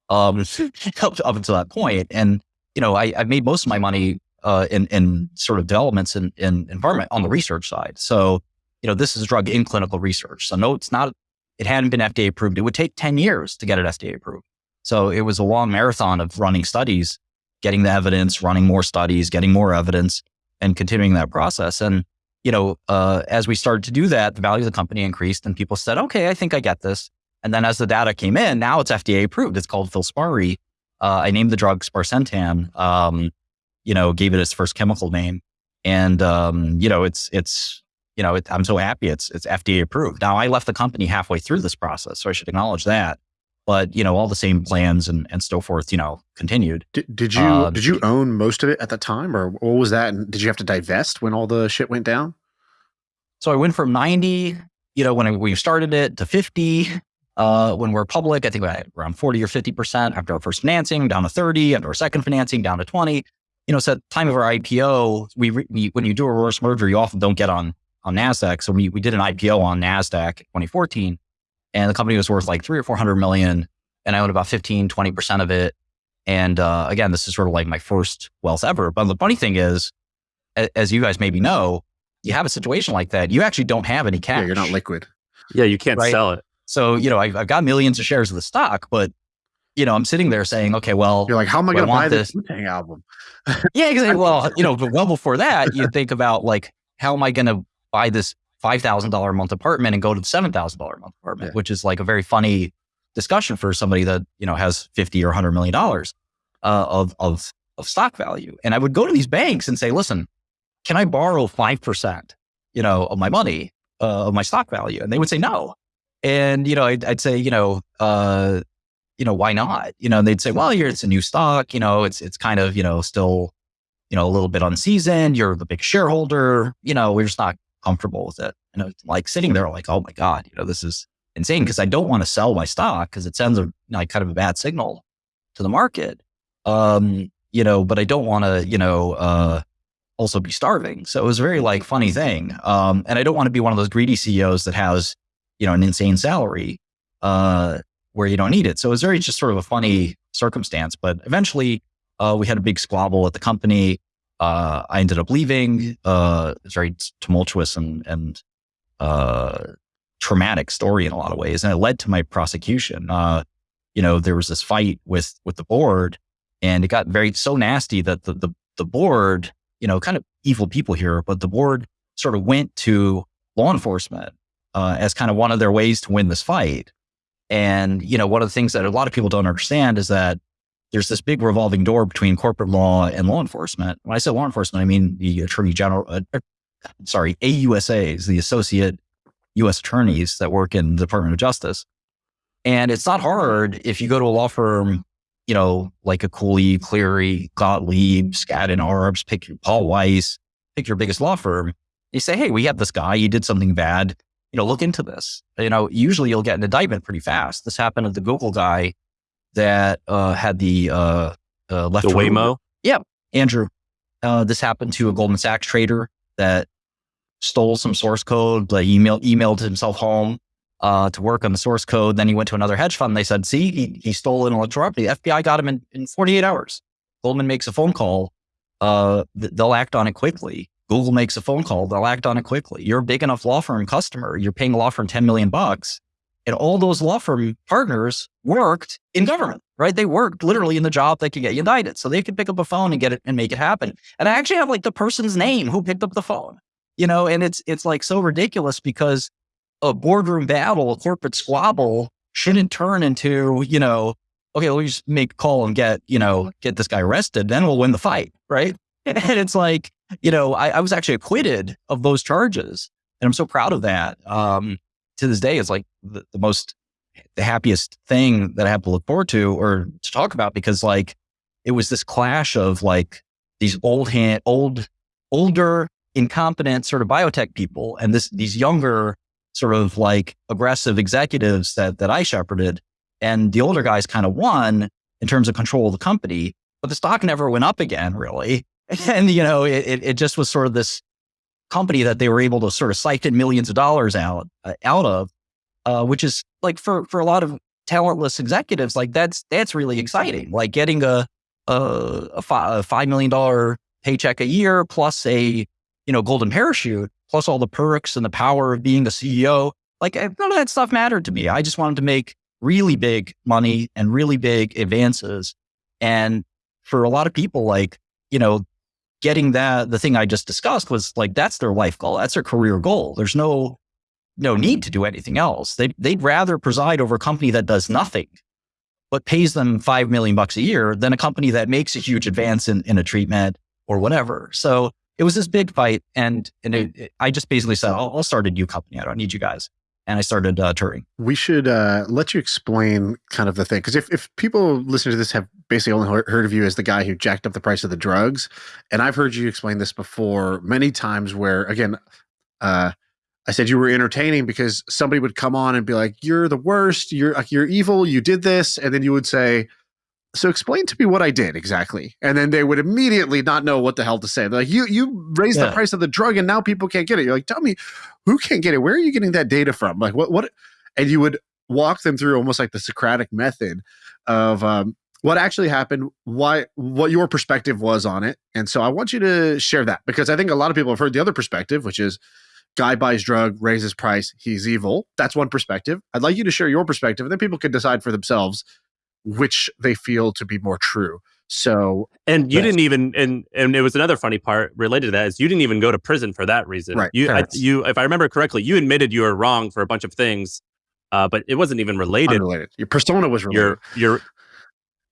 um, up, up until that point. And, you know, I, I've made most of my money uh, in, in sort of developments in, in environment on the research side. So, you know, this is a drug in clinical research. So no, it's not, it hadn't been FDA approved. It would take 10 years to get it FDA approved. So it was a long marathon of running studies, getting the evidence, running more studies, getting more evidence and continuing that process. And, you know, uh, as we started to do that, the value of the company increased and people said, okay, I think I get this. And then as the data came in, now it's FDA approved. It's called Filspari. Uh, I named the drug sparsentan, um, you know, gave it its first chemical name. And, um, you know, it's, it's, you know, it, I'm so happy it's, it's FDA approved. Now I left the company halfway through this process, so I should acknowledge that. But, you know, all the same plans and, and so forth, you know, continued. Did, did you, uh, did you own most of it at the time or what was that? And did you have to divest when all the shit went down? So I went from 90, you know, when we started it to 50, uh, when we're public, I think we had around 40 or 50% after our first financing, down to 30, after our second financing, down to 20. You know, so at the time of our IPO, we, we when you do a reverse merger, you often don't get on on NASDAQ. So we, we did an IPO on NASDAQ in 2014 and the company was worth like three or 400 million. And I owned about 15, 20% of it. And uh, again, this is sort of like my first wealth ever. But the funny thing is, as you guys maybe know, you have a situation like that, you actually don't have any cash. Yeah, you're not liquid. Yeah, you can't right? sell it. So, you know, I've, I've got millions of shares of the stock, but you know, I'm sitting there saying, okay, well, you're like, how am I going to buy this Wu-Tang album? yeah, exactly. Well, you know, but well before that, you think about like, how am I going to buy this five thousand dollar a month apartment and go to the seven thousand dollar a month apartment, yeah. which is like a very funny discussion for somebody that you know has fifty or hundred million dollars uh, of of of stock value. And I would go to these banks and say, listen, can I borrow five percent, you know, of my money? uh, of my stock value? And they would say no. And, you know, I'd, I'd say, you know, uh, you know, why not? You know, and they'd say, well, here it's a new stock, you know, it's, it's kind of, you know, still, you know, a little bit unseasoned. You're the big shareholder, you know, we're just not comfortable with it. And it's like sitting there like, oh my God, you know, this is insane because I don't want to sell my stock because it sends a like kind of a bad signal to the market. Um, you know, but I don't want to, you know, uh, also be starving. So it was a very like funny thing. Um, and I don't want to be one of those greedy CEOs that has, you know, an insane salary, uh, where you don't need it. So it was very just sort of a funny circumstance, but eventually, uh, we had a big squabble at the company. Uh, I ended up leaving. Uh, it's very tumultuous and, and, uh, traumatic story in a lot of ways. And it led to my prosecution. Uh, you know, there was this fight with, with the board and it got very so nasty that the, the, the board you know, kind of evil people here, but the board sort of went to law enforcement uh, as kind of one of their ways to win this fight. And, you know, one of the things that a lot of people don't understand is that there's this big revolving door between corporate law and law enforcement. When I say law enforcement, I mean the attorney general, uh, uh sorry, AUSAs, the associate U.S. attorneys that work in the Department of Justice. And it's not hard if you go to a law firm you know, like a Cooley, Cleary, Gottlieb, Skadden Arps, pick your Paul Weiss, pick your biggest law firm. You say, hey, we have this guy, he did something bad. You know, look into this. You know, usually you'll get an indictment pretty fast. This happened to the Google guy that uh, had the uh, uh, left. The Waymo? Yeah, Andrew. Uh, this happened to a Goldman Sachs trader that stole some source code, like email, emailed himself home, uh, to work on the source code. Then he went to another hedge fund. They said, see, he, he stole intellectual property. The FBI got him in, in 48 hours. Goldman makes a phone call. Uh, th- they'll act on it quickly. Google makes a phone call. They'll act on it quickly. You're a big enough law firm customer. You're paying a law firm 10 million bucks. And all those law firm partners worked in government, right? They worked literally in the job that could get you indicted. So they could pick up a phone and get it and make it happen. And I actually have like the person's name who picked up the phone, you know, and it's, it's like so ridiculous because a boardroom battle, a corporate squabble shouldn't turn into, you know, okay, let me just make a call and get, you know, get this guy arrested. Then we'll win the fight. Right. And it's like, you know, I, I was actually acquitted of those charges. And I'm so proud of that. Um, to this day, is like the, the most, the happiest thing that I have to look forward to or to talk about because like it was this clash of like these old hand, old, older, incompetent sort of biotech people and this, these younger, sort of like aggressive executives that, that I shepherded. And the older guys kind of won in terms of control of the company, but the stock never went up again, really. And, you know, it, it just was sort of this company that they were able to sort of siphon millions of dollars out, uh, out of, uh, which is like for, for a lot of talentless executives, like that's, that's really exciting. Like getting a, a, a, fi- a $5 million paycheck a year plus a, you know, golden parachute plus all the perks and the power of being the CEO. Like none of that stuff mattered to me. I just wanted to make really big money and really big advances. And for a lot of people, like, you know, getting that, the thing I just discussed was like, that's their life goal. That's their career goal. There's no, no need to do anything else. They, they'd rather preside over a company that does nothing, but pays them 5 million bucks a year than a company that makes a huge advance in, in a treatment or whatever. So it was this big fight. And, and it, it, I just basically said, I'll, I'll, start a new company. I don't need you guys. And I started uh, Turing. We should uh, let you explain kind of the thing. Because if, if people listening to this have basically only heard of you as the guy who jacked up the price of the drugs, and I've heard you explain this before many times where, again, uh, I said you were entertaining because somebody would come on and be like, "You're the worst. You're you're evil. You did this," and then you would say, so explain to me what I did exactly. And then they would immediately not know what the hell to say. They're like, you you raised yeah. the price of the drug and now people can't get it. You're like, tell me who can't get it? Where are you getting that data from? Like what what and you would walk them through almost like the Socratic method of um, what actually happened, why what your perspective was on it. And so I want you to share that because I think a lot of people have heard the other perspective, which is guy buys drug, raises price, he's evil. That's one perspective. I'd like you to share your perspective, and then people can decide for themselves which they feel to be more true. So, and you didn't even, and and it was another funny part related to that is you didn't even go to prison for that reason. Right. You, I, you, if I remember correctly, you admitted you were wrong for a bunch of things, uh, but it wasn't even related. Unrelated. Your persona was related. Your, your,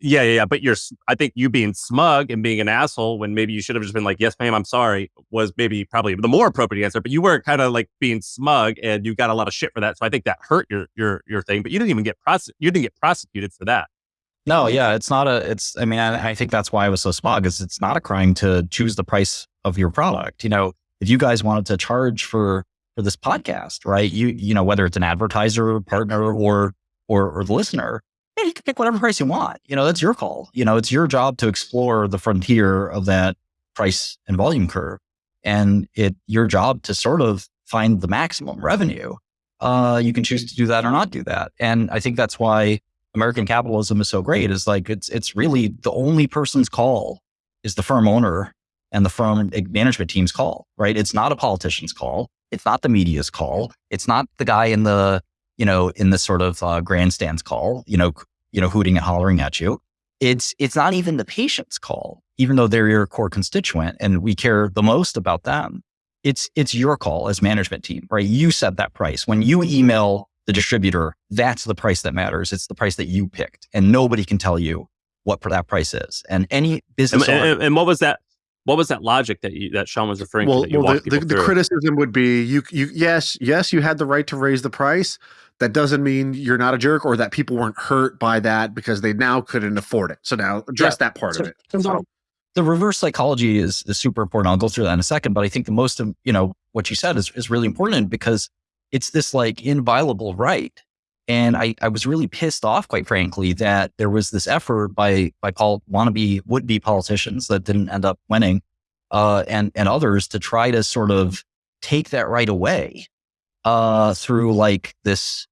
Yeah, yeah, yeah. But you're, I think you being smug and being an asshole when maybe you should have just been like, yes, ma'am, I'm sorry, was maybe probably the more appropriate answer. But you were kind of like being smug and you got a lot of shit for that. So I think that hurt your your your thing. But you didn't even get prose- you didn't get prosecuted for that. No, yeah, it's not a. It's. I mean, I, I think that's why I was so smug. Is it's not a crime to choose the price of your product. You know, if you guys wanted to charge for for this podcast, right? You you know whether it's an advertiser, partner, or or or the listener, you can pick whatever price you want. You know, that's your call. You know, it's your job to explore the frontier of that price and volume curve. And it your job to sort of find the maximum revenue. Uh, you can choose to do that or not do that. And I think that's why American capitalism is so great. Is like it's it's really the only person's call is the firm owner and the firm management team's call, right? It's not a politician's call. It's not the media's call. It's not the guy in the you know, in the sort of uh, grandstands call, you know, you know, hooting and hollering at you. It's it's not even the patient's call, even though they're your core constituent and we care the most about them. It's it's your call as management team, right? You set that price. When you email the distributor, that's the price that matters. It's the price that you picked, and nobody can tell you what that price is. And any business, and, and, and what was that? What was that logic that you, that Sean was referring well, to? well, the, the, the criticism would be you you yes yes you had the right to raise the price, that doesn't mean you're not a jerk or that people weren't hurt by that because they now couldn't afford it. So now address yeah. that part so, of it. So the reverse psychology is, is super important. I'll go through that in a second, but I think the most of, you know, what you said is, is really important because it's this like inviolable right. And I, I was really pissed off, quite frankly, that there was this effort by by Paul wannabe would be politicians that didn't end up winning, uh, and and others to try to sort of take that right away uh, through like this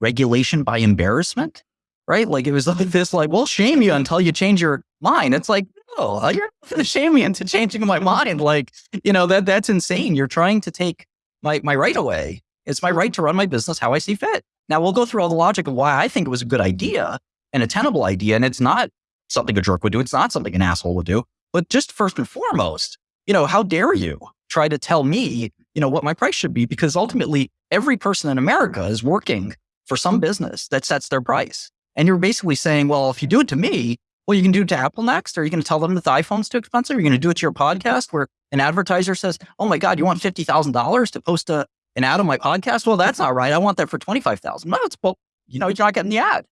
regulation by embarrassment, right? Like it was like this, like, we'll shame you until you change your mind. It's like, no, uh, you're not going to shame me into changing my mind. Like, you know, that that's insane. You're trying to take my, my right away. It's my right to run my business how I see fit. Now we'll go through all the logic of why I think it was a good idea and a tenable idea. And it's not something a jerk would do. It's not something an asshole would do. But just first and foremost, you know, how dare you try to tell me, you know, what my price should be? Because ultimately every person in America is working for some business that sets their price. And you're basically saying, well, if you do it to me, well, you can do it to Apple next. Are you going to tell them that the iPhone's too expensive? Are you going to do it to your podcast where an advertiser says, oh my God, you want $50,000 to post a, an ad on my podcast? Well, that's not right. I want that for 25,000. No, it's, well, you know, you're not getting the ad.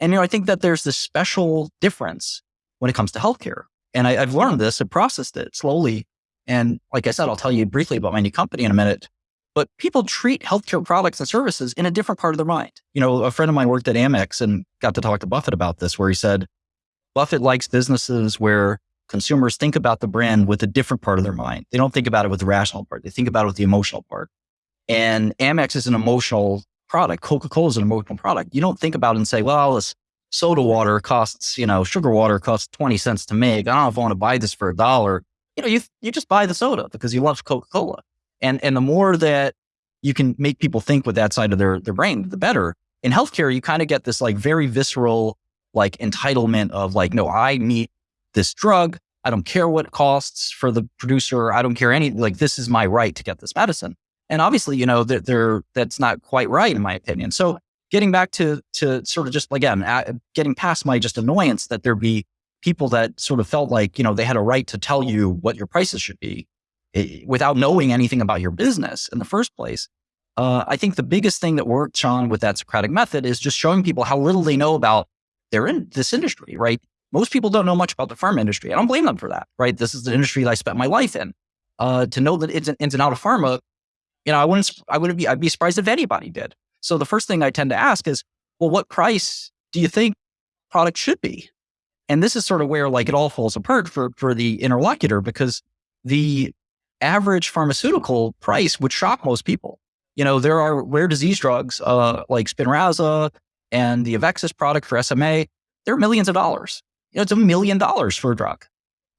And, you know, I think that there's this special difference when it comes to healthcare. And I, I've learned this and processed it slowly. And like I said, I'll tell you briefly about my new company in a minute. But people treat healthcare products and services in a different part of their mind. You know, a friend of mine worked at Amex and got to talk to Buffett about this, where he said, Buffett likes businesses where consumers think about the brand with a different part of their mind. They don't think about it with the rational part. They think about it with the emotional part. And Amex is an emotional product. Coca-Cola is an emotional product. You don't think about it and say, well, this soda water costs, you know, sugar water costs 20 cents to make. I don't know if I want to buy this for a dollar. You know, you, you just buy the soda because you love Coca-Cola. And, and the more that you can make people think with that side of their, their brain, the better. In healthcare, you kind of get this like very visceral, like entitlement of like, no, I need this drug. I don't care what it costs for the producer. I don't care any, like, this is my right to get this medicine. And obviously, you know, they're, they're that's not quite right, in my opinion. So getting back to, to sort of just again, getting past my just annoyance that there be people that sort of felt like, you know, they had a right to tell you what your prices should be Eh, without knowing anything about your business in the first place. Uh, I think the biggest thing that worked, Sean, with that Socratic method is just showing people how little they know about their in this industry, right? Most people don't know much about the pharma industry. I don't blame them for that, right? This is the industry that I spent my life in. Uh, to know that it's an ins and out of pharma, you know, I wouldn't, I wouldn't be, I'd be surprised if anybody did. So the first thing I tend to ask is, well, what price do you think product should be? And this is sort of where like it all falls apart for for the interlocutor because the average pharmaceutical price would shock most people. You know, there are rare disease drugs uh, like Spinraza and the Avexis product for SMA. They're millions of dollars. You know, it's a million dollars for a drug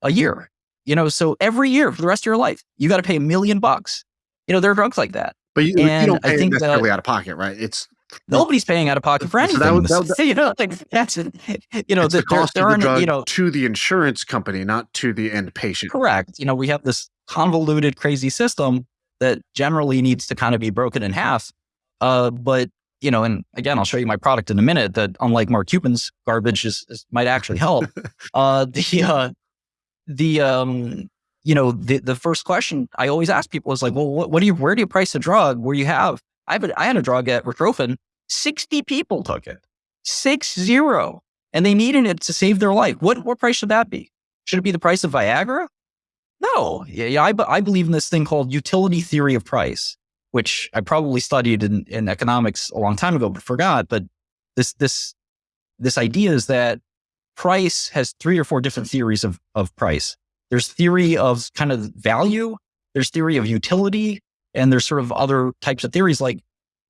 a year. You know, so every year for the rest of your life, you got to pay a million bucks. You know, there are drugs like that. But you, you don't pay I think necessarily that, out of pocket, right? It's nobody's paying out of pocket for anything. So that, that, you know, like that's you know the, the cost there, of the drug you know to the insurance company, not to the end patient. Correct. You know, we have this convoluted, crazy system that generally needs to kind of be broken in half. Uh, but you know, and again, I'll show you my product in a minute. That unlike Mark Cuban's garbage is, is might actually help. uh, the uh, the um, you know, the the first question I always ask people is like, well, what, what do you where do you price a drug where you have I have a, I had a drug at Retrophin, sixty people took it, six zero, and they needed it to save their life. What what price should that be? Should it be the price of Viagra? No, yeah I, I believe in this thing called utility theory of price, which I probably studied in, in economics a long time ago, but forgot. But this this this idea is that price has three or four different theories of, of price. There's theory of kind of value, there's theory of utility, and there's sort of other types of theories like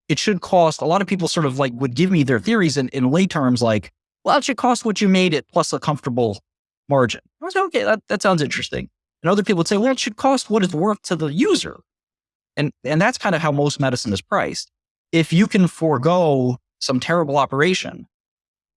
it should cost a lot of people sort of like would give me their theories in, in lay terms like, well, it should cost what you made it plus a comfortable margin. I was like, okay, that, that sounds interesting. And other people would say, well, it should cost what it's worth to the user. And, and that's kind of how most medicine is priced. If you can forego some terrible operation,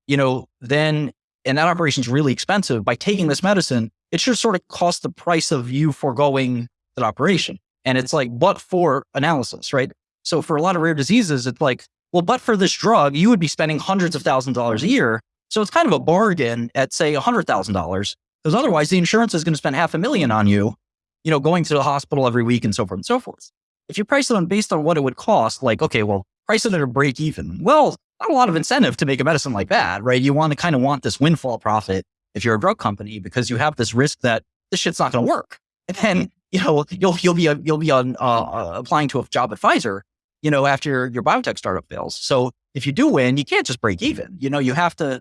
you know, then, and that operation is really expensive, by taking mm-hmm. this medicine, it should sort of cost the price of you foregoing that operation. And it's like, but for analysis, right? So for a lot of rare diseases, it's like, well, but for this drug, you would be spending hundreds of thousands of dollars a mm-hmm. year. So it's kind of a bargain at say $100,000 because otherwise the insurance is going to spend half a million on you, you know, going to the hospital every week and so forth and so forth. If you price it on based on what it would cost, like, okay, well, price it at a break even. Well, not a lot of incentive to make a medicine like that, right? You want to kind of want this windfall profit if you're a drug company because you have this risk that this shit's not going to work. And then, you know, you'll you'll be a, you'll be on uh, uh, applying to a job at Pfizer, you know, after your, your biotech startup fails. So if you do win, you can't just break even. You know, you have to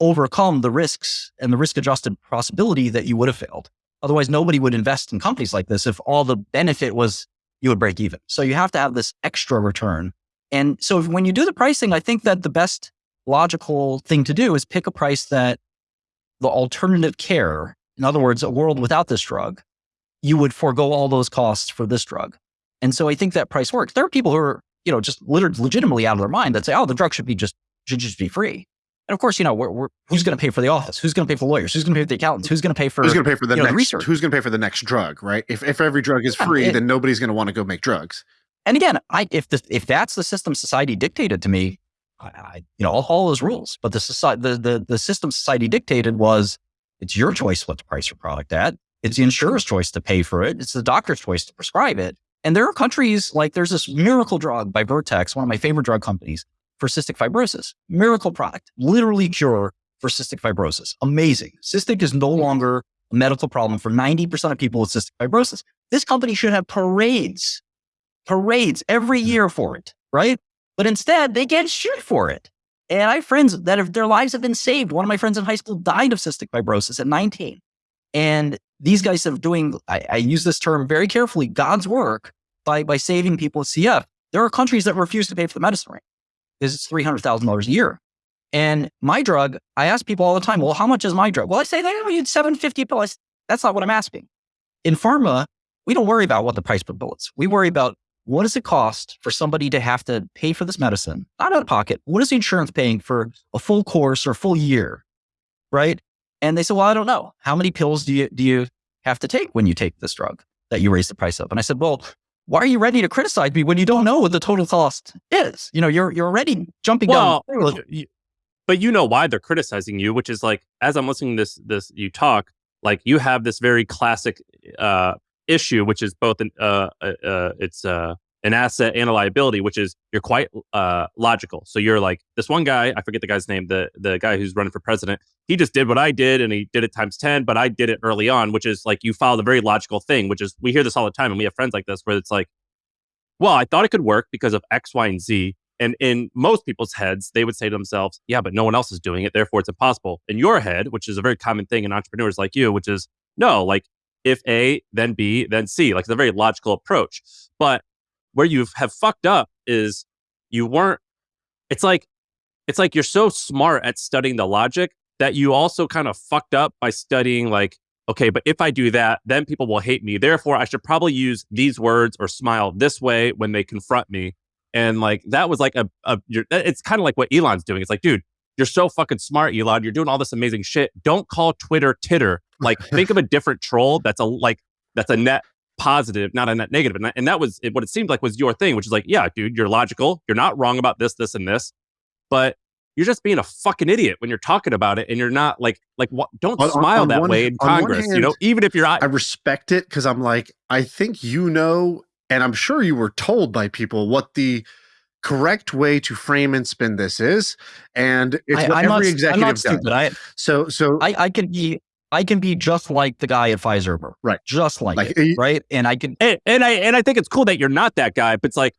overcome the risks and the risk adjusted possibility that you would have failed. Otherwise, nobody would invest in companies like this if all the benefit was you would break even. So you have to have this extra return. And so if, when you do the pricing, I think that the best logical thing to do is pick a price that the alternative care, in other words, a world without this drug, you would forego all those costs for this drug. And so I think that price works. There are people who are, you know, just legitimately out of their mind that say, oh, the drug should be just, should just be free. And of course, you know, we're, we're, who's going to pay for the office? Who's going to pay for the lawyers? Who's going to pay for the accountants? Who's going to pay for who's going to pay for the know, next the research? Who's going to pay for the next drug? Right? If if every drug is free, yeah, then nobody's going to want to go make drugs. And again, I if the if that's the system society dictated to me, I, I you know I'll follow those rules. But the society the, the the system society dictated was it's your choice what to price your product at. It's the insurer's choice to pay for it. It's the doctor's choice to prescribe it. And there are countries like there's this miracle drug by Vertex, one of my favorite drug companies for cystic fibrosis. Miracle product, literally cure for cystic fibrosis. Amazing. Cystic is no hmm. longer a medical problem for 90% of people with cystic fibrosis. This company should have parades, parades every mm-hmm. year for it, right? But instead, they get shit for it. And I have friends that have, their lives have been saved. One of my friends in high school died of cystic fibrosis at 19. And these guys are doing, I, I, use this term very carefully, God's work by, by saving people with CF. There are countries that refuse to pay for the medicine rate because it's $300,000 a year. And my drug, I ask people all the time, well, how much is my drug? Well, I say, they need 750 pills. That's not what I'm asking. In pharma, we don't worry about what the price per bill is. We worry about what does it cost for somebody to have to pay for this medicine, not out of pocket? What is the insurance paying for a full course or full year? Right. And they said, well, I don't know. How many pills do you, do you have to take when you take this drug that you raise the price of? And I said, well, why are you ready to criticize me when you don't know what the total cost is? You know, you're, you're already jumping well, down. but you know why they're criticizing you, which is like, as I'm listening to this, this, you talk, like you have this very classic, uh, issue, which is both an, uh, uh, uh it's, uh, an asset and a liability, which is you're quite uh, logical. So you're like this one guy, I forget the guy's name, the the guy who's running for president. He just did what I did, and he did it times ten. But I did it early on, which is like you follow the very logical thing. Which is we hear this all the time, and we have friends like this where it's like, well, I thought it could work because of X, Y, and Z. And in most people's heads, they would say to themselves, yeah, but no one else is doing it, therefore it's impossible. In your head, which is a very common thing in entrepreneurs like you, which is no, like if A, then B, then C. Like it's a very logical approach. But where you have fucked up is you weren't it's like it's like you're so smart at studying the logic that you also kind of fucked up by studying like okay but if i do that then people will hate me. Therefore i should probably use these words or smile this way when they confront me. And like that was like a, a it's kind of like what elon's doing. It's like dude you're so fucking smart elon. You're doing all this amazing shit. Don't call twitter titter like think of a different troll that's a like that's a net positive, not a net negative. And that, and that was it, what it seemed like was your thing, which is like, yeah, dude, you're logical. You're not wrong about this, this, and this. But you're just being a fucking idiot when you're talking about it and you're not like like what don't On- on- smile on that one- way in on one congress you know even if you're I respect it because I'm like, I think you know, and I'm sure you were told by people what the correct way to frame and spin this is, and it's I, what I'm every not, I'm executive not does. I, So, so I, I can be, I can be just like the guy at Pfizer, Right. Just like, Like, it, eh, right? And I can. and, and i and i think it's cool that you're not that guy but it's like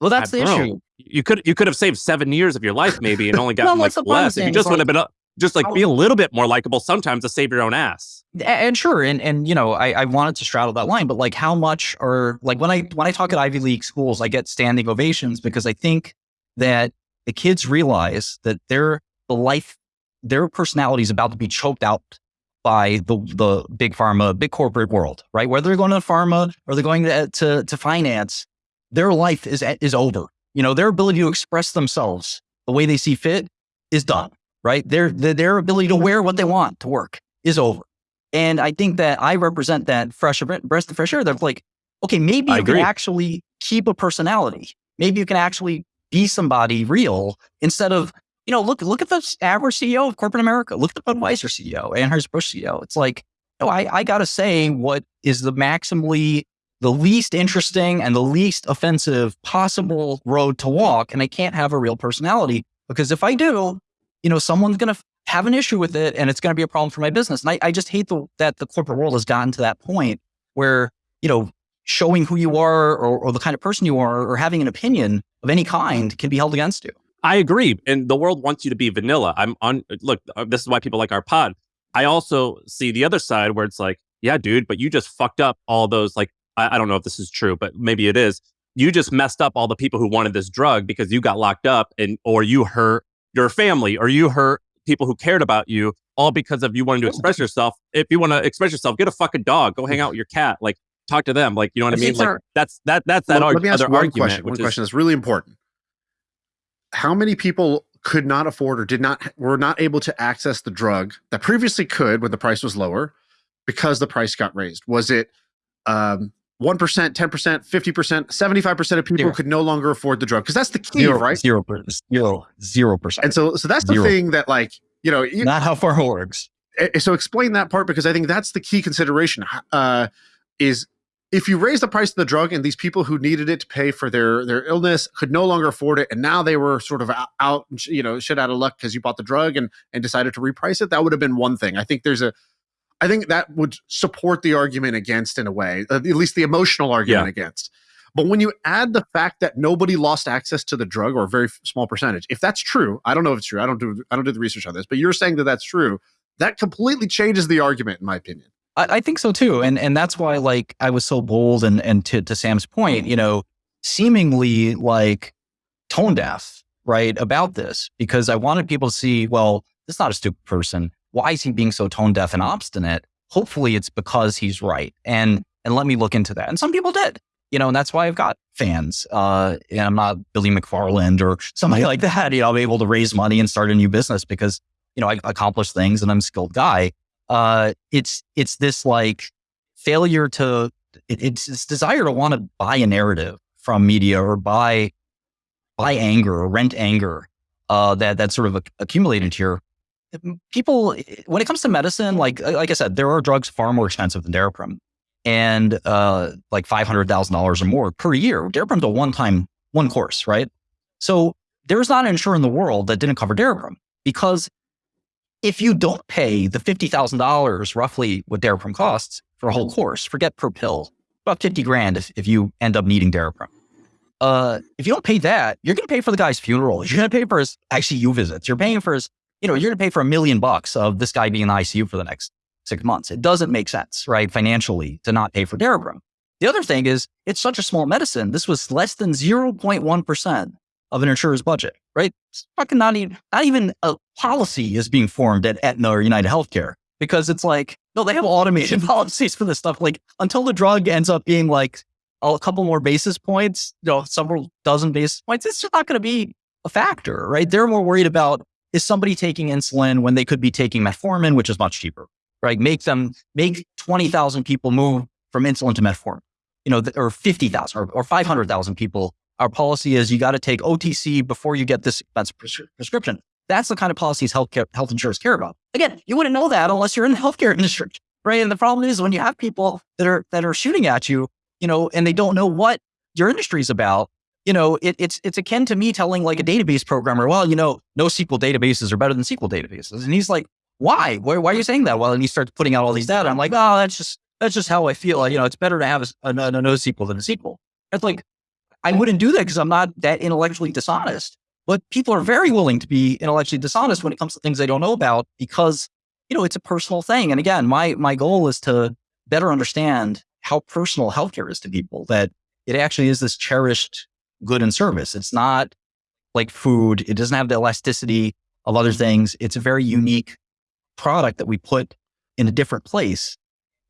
Well, that's I- the bro, issue. you could you could have saved seven years of your life maybe and only Well, gotten that's like the point I'm less if you just would have been a, just like How- be a little bit more likable sometimes to save your own ass A- and sure and and you know I, I wanted to straddle that line but like how much or like when i when i talk at ivy league schools i get standing ovations because i think that the kids realize that their the life their personality is about to be choked out by the the big pharma big corporate world right? Whether they're going to pharma or they're going to to, to finance their life is is over. You know their ability to express themselves the way they see fit is done right? Their their, their ability to mm-hmm. wear what they want to work is over. And I think that I represent that fresh breath of fresh air. That's like, okay, maybe I you can actually keep a personality. Maybe you can actually be somebody real instead of, you know, look look at the average CEO of corporate America. Look at the Budweiser CEO, Anheuser Busch CEO. It's like, no, I, I gotta say what is the maximally the least interesting and the least offensive possible road to walk. And I can't have a real personality because if I do, you know, someone's going to have an issue with it and it's going to be a problem for my business. And I, I just hate the, that the corporate world has gotten to that point where, you know, showing who you are or, or the kind of person you are or having an opinion of any kind can be held against you. I agree. And the world wants you to be vanilla. I'm on, look, uh, this is why people like our pod. I also see the other side where it's like, yeah, dude, but you just fucked up all those, like, I, I don't know if this is true, but maybe it is. You just messed up all the people who wanted this drug because you got locked up and, or you hurt your family or you hurt people who cared about you all because of you wanting to express yourself. If you want to express yourself, get a fucking dog, go hang out with your cat, like talk to them. Like, you know what I, I mean? Like that's, that, that's that Well, let me ask other one argument, question. One is, question that's really important. How many people could not afford or did not were not able to access the drug that previously could when the price was lower because the price got raised? Was it um, 1%, 10%, 50%, 75% of people Zero. could no longer afford the drug? Because that's the key, Zero, right? Zero, per- zero, zero percent. And so so that's the Zero. thing that like, you know, you, Not how far it works. eh, so explain that part because I think that's the key consideration. Uh, is if you raise the price of the drug and these people who needed it to pay for their their illness could no longer afford it, and now they were sort of out, out you know, shit out of luck because you bought the drug and and decided to reprice it, that would have been one thing. I think there's a, I think that would support the argument against in a way, at least the emotional argument against. But when you add the fact that nobody lost access to the drug or a very small percentage, if that's true, I don't know if it's true. I don't do I don't do the research on this, but you're saying that that's true. That completely changes the argument, in my opinion. I, I think so too, and and that's why like I was so bold and and to to Sam's point, you know, seemingly like tone deaf, right, about this because I wanted people to see, well, this is not a stupid person. Why is he being so tone deaf and obstinate? Hopefully, it's because he's right, and and let me look into that. And some people did, you know, and that's why I've got fans. Uh, and I'm not Billy McFarland or somebody like that. You know, I'm able to raise money and start a new business because you know I accomplish things and I'm a skilled guy uh, it's it's this like failure to it, it's this desire to want to buy a narrative from media or buy buy anger or rent anger uh, that that's sort of ac- accumulated here. People, when it comes to medicine, like like I said, there are drugs far more expensive than Daraprim, and uh, like five hundred thousand dollars or more per year. Daraprim's a one time one course, right? So there's not an insurer in the world that didn't cover Daraprim because if you don't pay the $50,000 roughly what Daraprim costs for a whole course, forget per pill, about 50 grand if, if you end up needing Daraprim. Uh, if you don't pay that, you're going to pay for the guy's funeral. You're going to pay for his ICU visits. You're paying for his, you know, you're going to pay for a million bucks of this guy being in the ICU for the next six months. It doesn't make sense, right? Financially to not pay for Daraprim. The other thing is it's such a small medicine. This was less than 0.1% of an insurer's budget, right? It's fucking not even, not even a policy is being formed at Aetna or United Healthcare because it's like, no, they have automated policies for this stuff. Like until the drug ends up being like a couple more basis points, you know, several dozen basis points, it's just not going to be a factor, right? They're more worried about is somebody taking insulin when they could be taking metformin, which is much cheaper, right? Make them, make 20,000 people move from insulin to metformin. you know, or 50,000 or, or 500,000 people. Our policy is you got to take OTC before you get this expensive pres- prescription. That's the kind of policies health, care, health insurers care about. Again, you wouldn't know that unless you're in the healthcare industry, right? And the problem is when you have people that are that are shooting at you, you know, and they don't know what your industry is about. You know, it, it's it's akin to me telling like a database programmer, well, you know, NoSQL databases are better than SQL databases, and he's like, why? Why, why are you saying that? Well, and he starts putting out all these data. I'm like, oh, that's just that's just how I feel. You know, it's better to have a, a, a NoSQL than a SQL. It's like I wouldn't do that because I'm not that intellectually dishonest. But people are very willing to be intellectually dishonest when it comes to things they don't know about because you know it's a personal thing. And again, my my goal is to better understand how personal healthcare is to people. That it actually is this cherished good and service. It's not like food. It doesn't have the elasticity of other things. It's a very unique product that we put in a different place.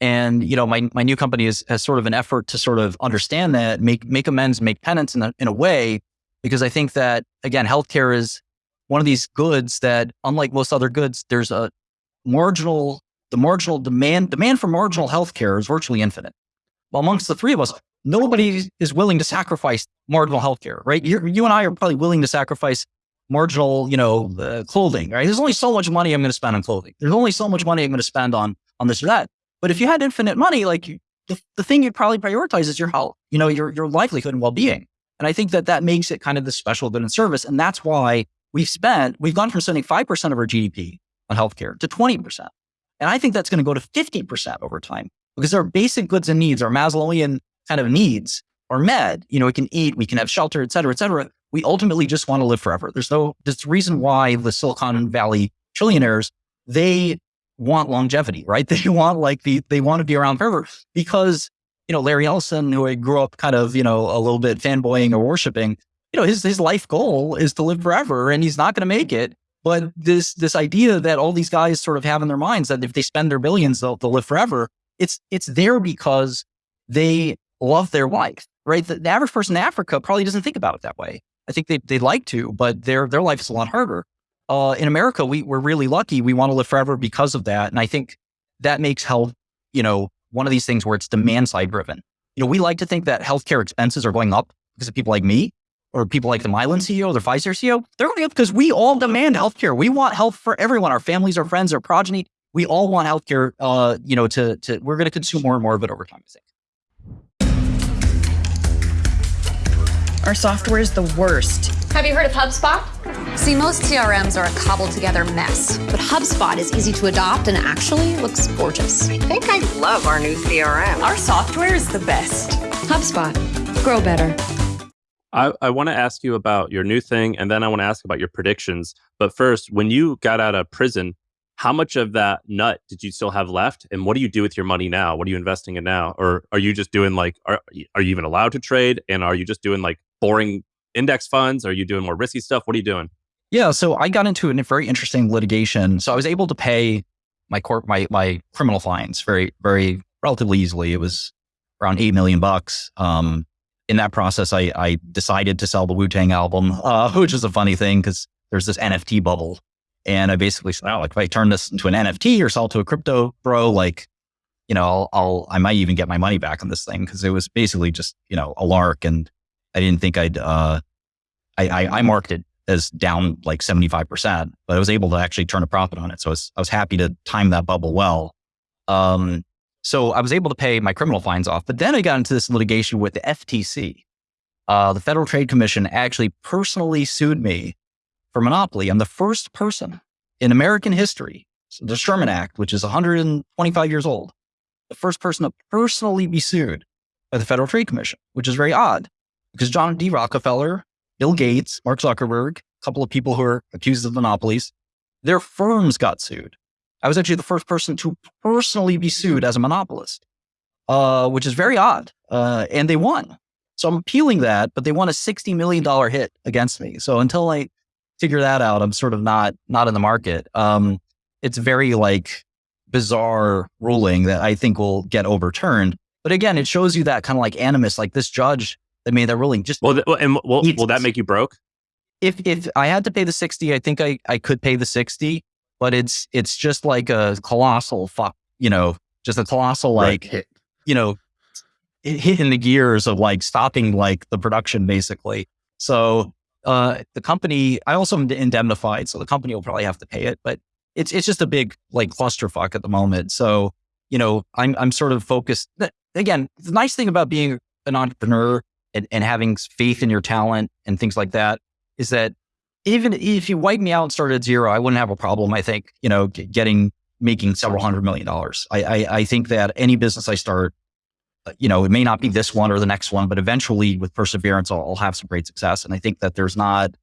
And, you know, my, my new company is, has sort of an effort to sort of understand that, make, make amends, make penance in a, in a way, because I think that, again, healthcare is one of these goods that, unlike most other goods, there's a marginal, the marginal demand, demand for marginal healthcare is virtually infinite. Well, amongst the three of us, nobody is willing to sacrifice marginal healthcare, right? you you and I are probably willing to sacrifice marginal, you know, uh, clothing, right? There's only so much money I'm going to spend on clothing. There's only so much money I'm going to spend on, on this or that. But if you had infinite money, like the, the thing you'd probably prioritize is your health, you know, your, your livelihood and well-being. And I think that that makes it kind of the special good and service. And that's why we've spent, we've gone from spending 5% of our GDP on healthcare to 20%. And I think that's going to go to 50% over time because our basic goods and needs, our Maslowian kind of needs are met. You know, we can eat, we can have shelter, et cetera, et cetera we ultimately just want to live forever. There's no, there's reason why the Silicon Valley trillionaires, they want longevity, right? They want like the, they want to be around forever because, you know, Larry Ellison, who I grew up kind of, you know, a little bit fanboying or worshiping, you know, his, his life goal is to live forever and he's not going to make it. But this, this idea that all these guys sort of have in their minds that if they spend their billions, they'll, they'll live forever. It's, it's there because they love their life, right? The, the average person in Africa probably doesn't think about it that way. I think they, they'd like to, but their, their life is a lot harder. Uh, in America, we, we're really lucky. We want to live forever because of that. And I think that makes health, you know, one of these things where it's demand side driven. You know, we like to think that healthcare expenses are going up because of people like me or people like the Mylan CEO, the Pfizer CEO. They're going up because we all demand healthcare. We want health for everyone, our families, our friends, our progeny. We all want healthcare, uh, you know, to, to, we're going to consume more and more of it over time, I think. Our software is the worst. Have you heard of HubSpot? See, most CRMs are a cobbled together mess, but HubSpot is easy to adopt and actually looks gorgeous. I think I love our new CRM. Our software is the best. HubSpot. Grow better. I, I want to ask you about your new thing, and then I want to ask about your predictions. But first, when you got out of prison, how much of that nut did you still have left and what do you do with your money now what are you investing in now or are you just doing like are, are you even allowed to trade and are you just doing like boring index funds? Are you doing more risky stuff? What are you doing? Yeah, so I got into a very interesting litigation. So I was able to pay my court my my criminal fines very very relatively easily. It was around eight million bucks. Um, in that process, I I decided to sell the Wu Tang album, uh, which is a funny thing because there's this NFT bubble, and I basically said, oh, like if I turn this into an NFT or sell it to a crypto bro, like you know, I'll, I'll I might even get my money back on this thing because it was basically just you know a lark and I didn't think I'd, uh, I, I, I marked it as down like 75%, but I was able to actually turn a profit on it. So I was, I was happy to time that bubble well. Um, so I was able to pay my criminal fines off, but then I got into this litigation with the FTC. Uh, the Federal Trade Commission actually personally sued me for monopoly. I'm the first person in American history, so the Sherman Act, which is 125 years old, the first person to personally be sued by the Federal Trade Commission, which is very odd because John D. Rockefeller, Bill Gates, Mark Zuckerberg, a couple of people who are accused of monopolies, their firms got sued. I was actually the first person to personally be sued as a monopolist, uh, which is very odd. Uh, and they won. So I'm appealing that, but they won a $60 million hit against me. So until I figure that out, I'm sort of not, not in the market. Um, it's very like bizarre ruling that I think will get overturned. But again, it shows you that kind of like animus, like this judge I mean, they're willing just. Well, th- and will, will that make you broke? If if I had to pay the sixty, I think I, I could pay the sixty, but it's it's just like a colossal fuck, you know, just a colossal like, right. you know, hitting the gears of like stopping like the production basically. So uh, the company, I also am indemnified, so the company will probably have to pay it, but it's it's just a big like clusterfuck at the moment. So you know, I'm I'm sort of focused. Again, the nice thing about being an entrepreneur and, and having faith in your talent and things like that is that even if you wipe me out and started at zero, I wouldn't have a problem. I think you know, getting making several hundred million dollars. I, I I think that any business I start uh, you know, it may not be this one or the next one, but eventually with perseverance, I'll, I'll, have some great success. And I think that there's not,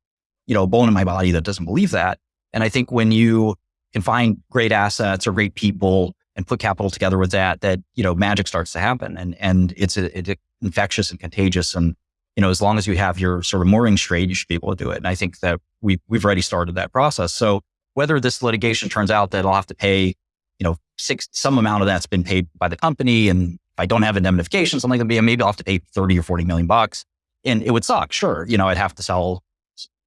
you know, a bone in my body that doesn't believe that. And I think when you can find great assets or great people and put capital together with that, that, you know, magic starts to happen and, and it's, a, infectious and contagious. And, you know, as long as you have your sort of mooring straight, you should be able to do it. And I think that we, we've already started that process. So whether this litigation turns out that I'll have to pay, you know, six, some amount of that's been paid by the company and if I don't have indemnification, something like that, maybe I'll have to pay 30 or 40 million bucks. And it would suck. Sure. You know, I'd have to sell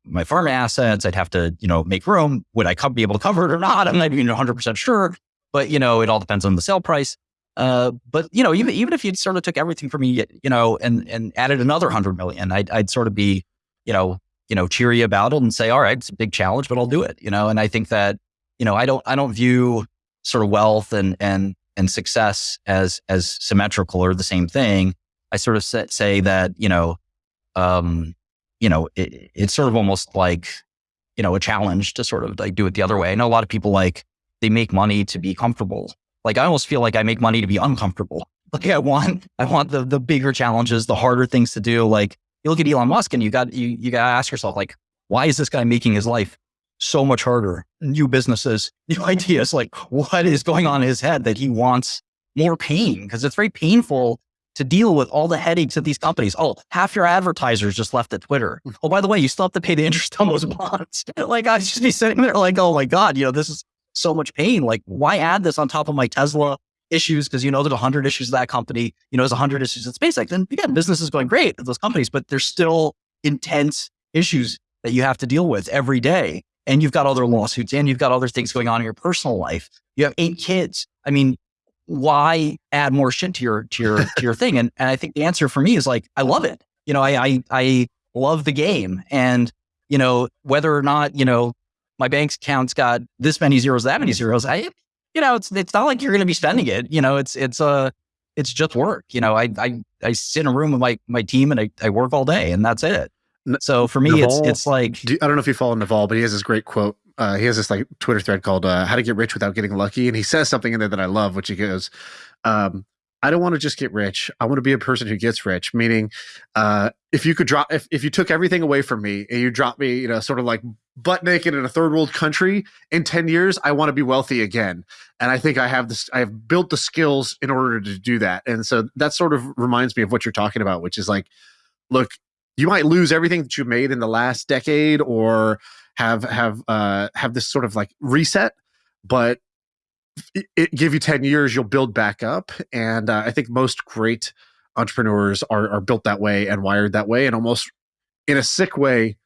my pharma assets. I'd have to, you know, make room. Would I be able to cover it or not? I'm not even 100% sure. But, you know, it all depends on the sale price. Uh, but, you know, even, even if you sort of took everything from me, you know, and, and added another 100 million, I'd, I'd sort of be, you know, you know, cheery about it and say, all right, it's a big challenge, but I'll do it, you know? And I think that, you know, I don't, I don't view sort of wealth and, and, and success as as symmetrical or the same thing. I sort of say that you know, um, you know, it, it's sort of almost like you know a challenge to sort of like do it the other way. I know a lot of people like they make money to be comfortable. Like I almost feel like I make money to be uncomfortable. Like I want I want the the bigger challenges, the harder things to do. Like you look at Elon Musk and you got you you got to ask yourself like, why is this guy making his life so much harder. New businesses, new ideas. Like, what is going on in his head that he wants more pain? Because it's very painful to deal with all the headaches of these companies. Oh, half your advertisers just left at Twitter. Oh, by the way, you still have to pay the interest on those bonds. like, I just be sitting there like, oh my God, you know, this is so much pain. Like, why add this on top of my Tesla issues? Because you know, there's 100 issues of that company. You know, there's 100 issues at SpaceX. And again, business is going great at those companies, but there's still intense issues that you have to deal with every day and you've got other lawsuits and you've got other things going on in your personal life. You have eight kids. I mean, why add more shit to your to your to your thing? And and I think the answer for me is like I love it. You know, I I, I love the game, and you know whether or not you know my bank account's got this many zeros, that many zeros. I you know it's it's not like you're going to be spending it. You know, it's it's uh it's just work. You know, I I I sit in a room with my my team and I I work all day, and that's it. So for me, Naval, it's it's like do, I don't know if you follow Naval, but he has this great quote. Uh, he has this like Twitter thread called uh, "How to Get Rich Without Getting Lucky," and he says something in there that I love, which he goes, um, "I don't want to just get rich. I want to be a person who gets rich." Meaning, uh, if you could drop, if if you took everything away from me and you dropped me, you know, sort of like butt naked in a third world country in 10 years i want to be wealthy again. And i think i have this i have built the skills in order to do that. And so that sort of reminds me of what you're talking about which is like look you might lose everything that you made in the last decade or have have uh have this sort of like reset but it, give you 10 years you'll build back up. And uh, i think most great entrepreneurs are, are built that way and wired that way and almost in a sick way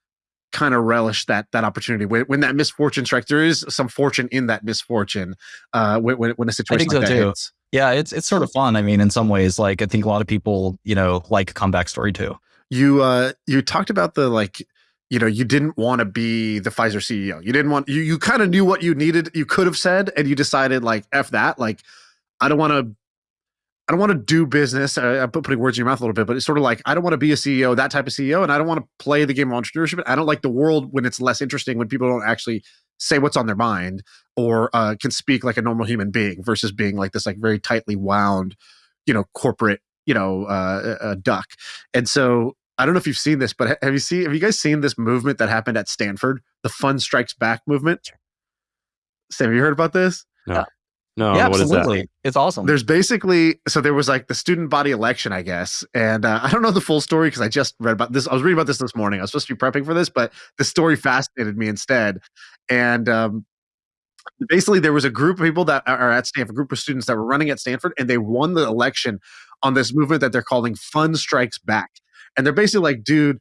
kind of relish that that opportunity when, when that misfortune strikes there is some fortune in that misfortune uh when, when a situation like so that too. hits yeah it's it's sort of fun i mean in some ways like i think a lot of people you know like a comeback story too you uh you talked about the like you know you didn't want to be the Pfizer CEO. You didn't want you you kind of knew what you needed. You could have said, and you decided like f that. Like I don't want to. I don't want to do business. I, I'm putting words in your mouth a little bit, but it's sort of like I don't want to be a CEO, that type of CEO, and I don't want to play the game of entrepreneurship. I don't like the world when it's less interesting when people don't actually say what's on their mind or uh, can speak like a normal human being versus being like this like very tightly wound, you know, corporate you know uh, a duck. And so I don't know if you've seen this, but have you seen have you guys seen this movement that happened at Stanford, the Fun Strikes Back movement? Sam, have you heard about this? No. No, yeah, absolutely. It's awesome. There's basically so there was like the student body election, I guess, and uh, I don't know the full story because I just read about this. I was reading about this this morning. I was supposed to be prepping for this, but the story fascinated me instead. And um, basically, there was a group of people that are at Stanford, a group of students that were running at Stanford, and they won the election on this movement that they're calling Fun Strikes Back and they're basically like, dude,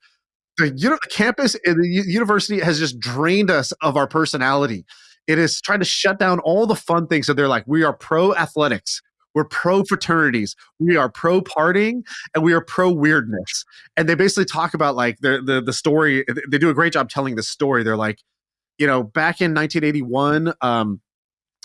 the, you know, the campus and the university has just drained us of our personality. It is trying to shut down all the fun things. So they're like, we are pro athletics. We're pro fraternities. We are pro partying and we are pro weirdness. And they basically talk about like the the the story. They do a great job telling the story. They're like, you know, back in 1981, um,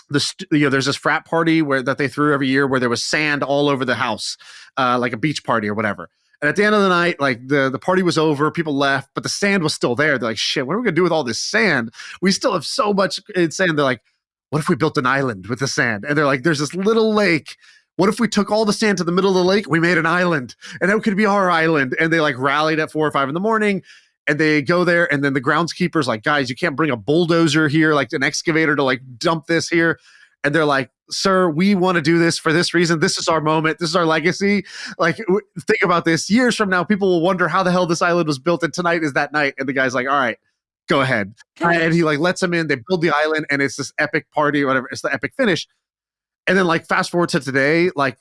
the you know there's this frat party where that they threw every year where there was sand all over the house, uh, like a beach party or whatever. And at the end of the night, like the, the party was over, people left, but the sand was still there. They're like, shit, what are we gonna do with all this sand? We still have so much in sand. They're like, what if we built an island with the sand? And they're like, there's this little lake. What if we took all the sand to the middle of the lake? We made an island, and that could be our island. And they like rallied at four or five in the morning, and they go there, and then the groundskeeper's like, guys, you can't bring a bulldozer here, like an excavator to like dump this here. And they're like, sir, we want to do this for this reason. This is our moment. This is our legacy. Like, think about this. Years from now, people will wonder how the hell this island was built, and tonight is that night. And the guy's like, all right, go ahead. And he like lets them in. They build the island, and it's this epic party or whatever. It's the epic finish. And then like fast forward to today, like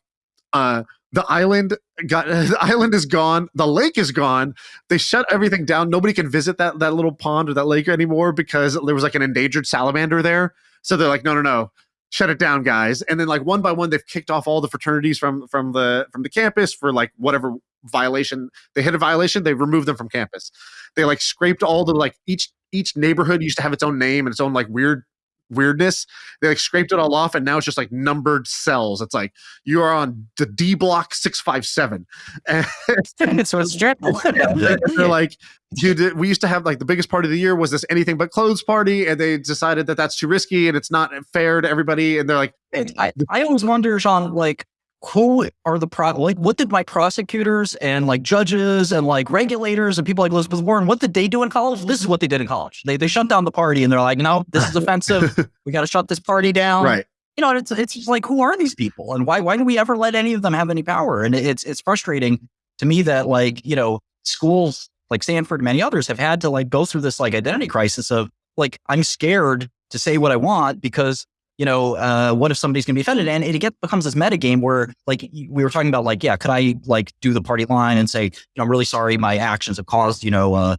uh the island got the island is gone the lake is gone they shut everything down nobody can visit that that little pond or that lake anymore because there was like an endangered salamander there so they're like no no no shut it down guys. And then like one by one they've kicked off all the fraternities from from the from the campus for like whatever violation they hit a violation they removed them from campus. They like scraped all the like each each neighborhood used to have its own name and its own like weird weirdness. They like scraped it all off and now it's just like numbered cells. It's like you are on the d block 657 and so it's strip. they're like dude we used to have like the biggest party of the year was this anything but clothes party and they decided that that's too risky and it's not fair to everybody and they're like I, I always wonder, Shaan, like, who are the pro like what did my prosecutors and like judges and like regulators and people like Elizabeth Warren, what did they do in college? This is what they did in college. They they shut down the party and they're like, no, this is offensive. we gotta shut this party down. right You know, it's it's just like who are these people and why why do we ever let any of them have any power? And it's it's frustrating to me that like, you know, schools like Stanford and many others have had to like go through this like identity crisis of like, I'm scared to say what I want because you know, uh, what if somebody's going to be offended? And it get, becomes this meta game where, like, we were talking about, like, yeah, could I like do the party line and say, you know, I'm really sorry, my actions have caused, you know, uh,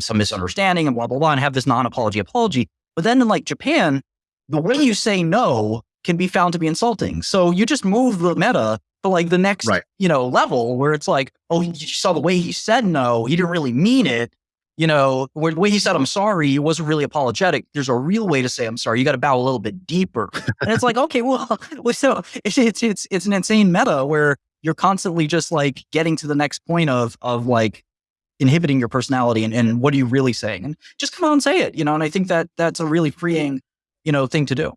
some misunderstanding and blah blah blah, and have this non-apology apology. But then in like Japan, the way you say no can be found to be insulting. So you just move the meta to like the next, Right. you know, level where it's like, oh, you saw the way he said no, he didn't really mean it. You know, where the way he said I'm sorry, he wasn't really apologetic. There's a real way to say I'm sorry. You got to bow a little bit deeper. And it's like, okay, well, well so it's, it's it's it's an insane meta where you're constantly just like getting to the next point of of like inhibiting your personality and, and what are you really saying? And just come out and say it, you know, and I think that that's a really freeing, you know, thing to do.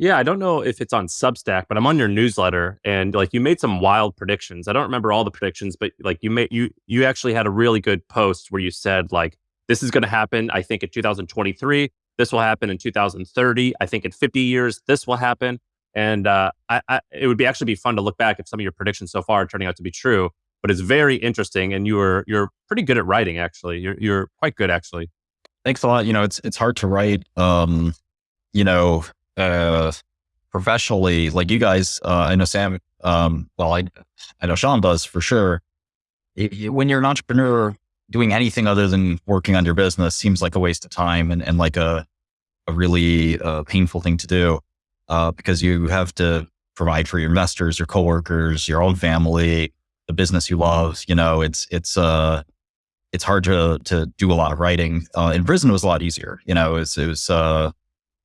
Yeah, I don't know if it's on Substack, but I'm on your newsletter and like you made some wild predictions. I don't remember all the predictions, but like you made you you actually had a really good post where you said like this is going to happen I think in 2023, this will happen in 2030, I think in 50 years this will happen. And uh, I, I, it would be actually be fun to look back if some of your predictions so far are turning out to be true. But it's very interesting, and you're you're pretty good at writing. Actually, you're you're quite good actually. Thanks a lot. You know, it's it's hard to write. Um, you know, uh, professionally, like you guys. Uh, I know Sam. Um, well, I I know Sean does for sure. It- it- when you're an entrepreneur, doing anything other than working on your business seems like a waste of time and and like a a really uh, painful thing to do uh, because you have to provide for your investors, your coworkers, your own family, the business you love. You know, it's it's uh it's hard to to do a lot of writing. Uh, in prison, was a lot easier. You know, it was, it was uh,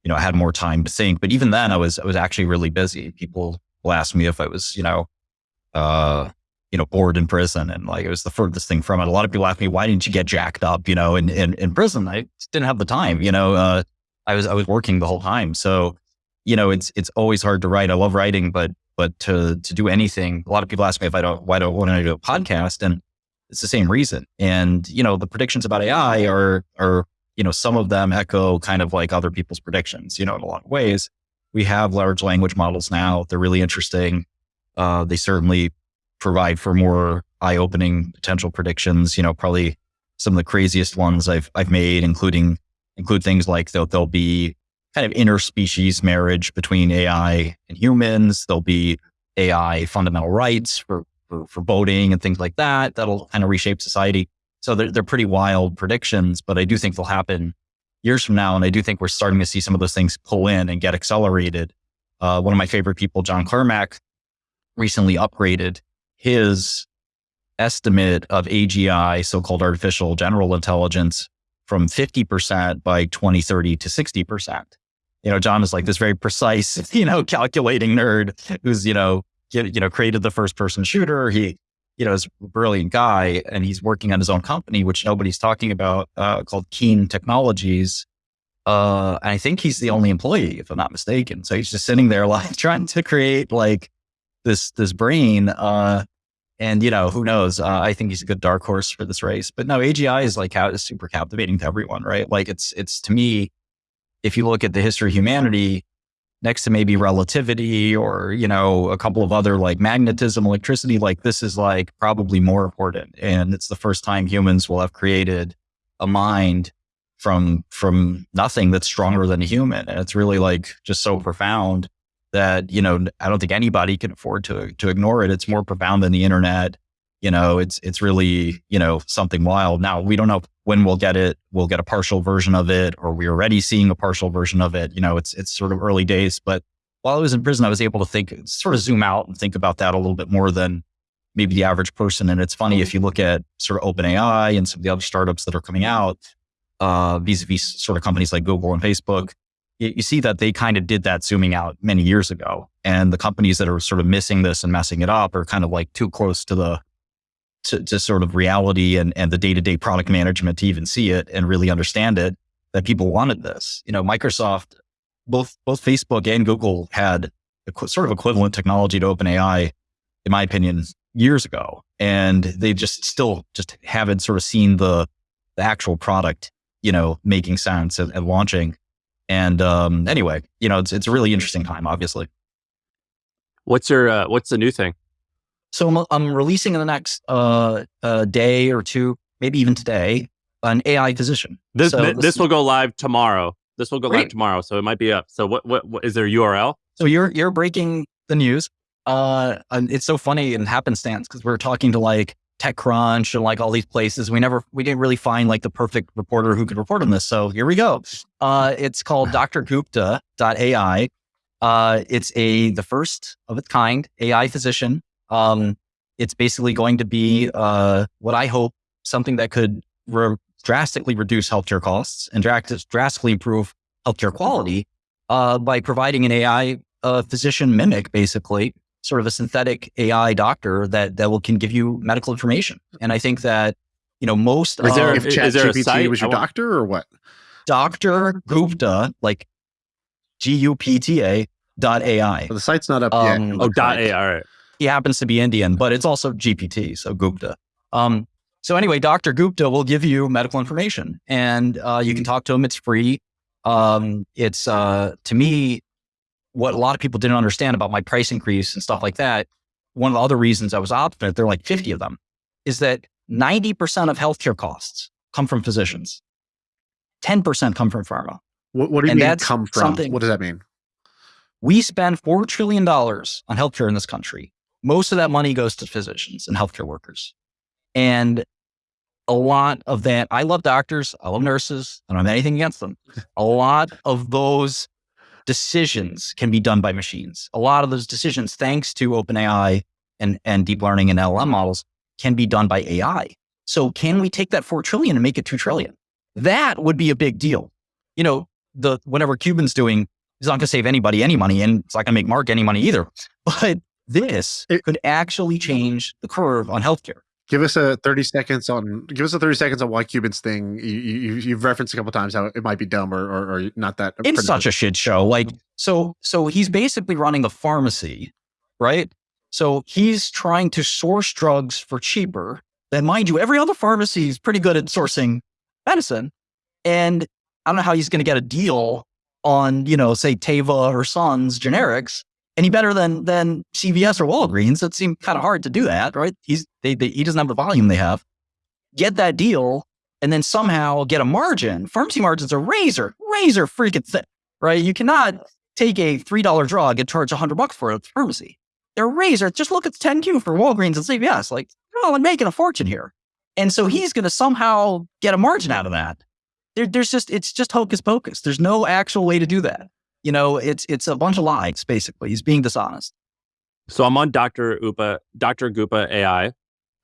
you know, I had more time to think. But even then, I was I was actually really busy. People will ask me if I was, you know, uh, you know, bored in prison, and like it was the furthest thing from it. A lot of people ask me, "Why didn't you get jacked up?" You know, in in, in prison, I didn't have the time. You know, uh, I was I was working the whole time, so you know, it's it's always hard to write. I love writing, but but to to do anything, a lot of people ask me if I don't why don't want to do a podcast, and it's the same reason. And you know, the predictions about AI are are you know some of them echo kind of like other people's predictions. You know, in a lot of ways, we have large language models now. They're really interesting. Uh, they certainly provide for more eye-opening potential predictions. You know, probably some of the craziest ones I've I've made, including include things like there'll, there'll be kind of interspecies marriage between AI and humans. There'll be AI fundamental rights for, for, for voting and things like that. That'll kind of reshape society. So they're, they're pretty wild predictions, but I do think they'll happen years from now. And I do think we're starting to see some of those things pull in and get accelerated uh, one of my favorite people, John Carmack, recently upgraded his estimate of AGI, so called artificial general intelligence, from 50% by 2030 to 60%. You know, John is like this very precise, you know, calculating nerd who's, you know, you know, created the first person shooter. He, you know, is a brilliant guy and he's working on his own company, which nobody's talking about, uh, called Keen Technologies. Uh, and I think he's the only employee, if I'm not mistaken. So he's just sitting there like trying to create like this, this brain, uh, and you know, who knows? Uh, I think he's a good dark horse for this race. But no, AGI is like how is super captivating to everyone, right? Like it's it's to me, if you look at the history of humanity, next to maybe relativity or you know a couple of other like magnetism, electricity, like this is like probably more important. And it's the first time humans will have created a mind from from nothing that's stronger than a human, and it's really like just so profound that you know I don't think anybody can afford to to ignore it. It's more profound than the internet. You know, it's it's really you know something wild. Now we don't know when we'll get it. We'll get a partial version of it, or we're already seeing a partial version of it. You know, it's it's sort of early days. But while I was in prison, I was able to think, sort of zoom out and think about that a little bit more than maybe the average person. And it's funny if you look at sort of OpenAI and some of the other startups that are coming out, uh, vis-a-vis sort of companies like Google and Facebook you see that they kind of did that zooming out many years ago. And the companies that are sort of missing this and messing it up are kind of like too close to the to, to sort of reality and, and the day-to-day product management to even see it and really understand it that people wanted this. You know, Microsoft, both both Facebook and Google had sort of equivalent technology to OpenAI, in my opinion, years ago. And they just still just haven't sort of seen the the actual product, you know, making sense and, and launching. And um, anyway, you know, it's it's a really interesting time, obviously. What's your uh, what's the new thing? So I'm, I'm releasing in the next uh, uh, day or two, maybe even today, an AI physician. This so this, this will go live tomorrow. This will go Great. live tomorrow, so it might be up. So what, what what is there a URL? So you're you're breaking the news. Uh, and it's so funny in happenstance because we are talking to like TechCrunch and like all these places. We never, we didn't really find like the perfect reporter who could report on this. So here we go. Uh, it's called drgupta.ai. Uh, it's a, the first of its kind AI physician. Um, it's basically going to be, uh, what I hope something that could re- drastically reduce healthcare costs and dra- drastically improve healthcare quality, uh, by providing an AI, uh, physician mimic basically sort of a synthetic AI doctor that that will can give you medical information. And I think that you know most Is there- if is Chat there a GPT site? was your want- doctor or what? Dr. Gupta, like G U P T A dot AI. Well, the site's not up Um, yet. Oh, dot A. All right. He happens to be Indian, but it's also GPT, so Gupta. Um, so anyway, Dr. Gupta will give you medical information and uh, you can talk to him. It's free. Um, it's uh, to me, what a lot of people didn't understand about my price increase and stuff like that. One of the other reasons I was obstinate, there are like 50 of them, is that 90% of healthcare costs come from physicians. 10% come from pharma. What, what do you and mean come from? What does that mean? We spend $4 trillion on healthcare in this country. Most of that money goes to physicians and healthcare workers. And a lot of that, I love doctors, I love nurses, I don't have anything against them. A lot of those decisions can be done by machines. A lot of those decisions, thanks to OpenAI and, and deep learning and LLM models, can be done by AI. So can we take that 4 trillion and make it 2 trillion? That would be a big deal. You know, the whatever Cuban's doing is not going to save anybody any money and it's not going to make Mark any money either. But this It- could actually change the curve on healthcare. Give us a 30 seconds on give us a 30 seconds on why Cuban's thing. You, you, you've referenced a couple times how it might be dumb or, or, or not that. It's such a shit show. Like, mm-hmm. so, so he's basically running a pharmacy, right? So he's trying to source drugs for cheaper. Then, mind you, every other pharmacy is pretty good at sourcing medicine. And I don't know how he's going to get a deal on, you know, say Teva or Sandoz mm-hmm. generics any better than than CVS or Walgreens. It seemed kind of hard to do that, right? He's they, they he doesn't have the volume they have. Get that deal and then somehow get a margin. Pharmacy margins are razor, razor freaking thin, right? You cannot take a three dollar drug and charge a hundred bucks for it at the pharmacy. They're razor. Just look at the 10Q for Walgreens and CVS. Like, oh, I'm making a fortune here. And so he's going to somehow get a margin out of that. There, there's just, it's just hocus pocus. There's no actual way to do that. You know, it's it's a bunch of lies, basically. He's being dishonest. So I'm on Dr. Upa, Dr. Goopa AI.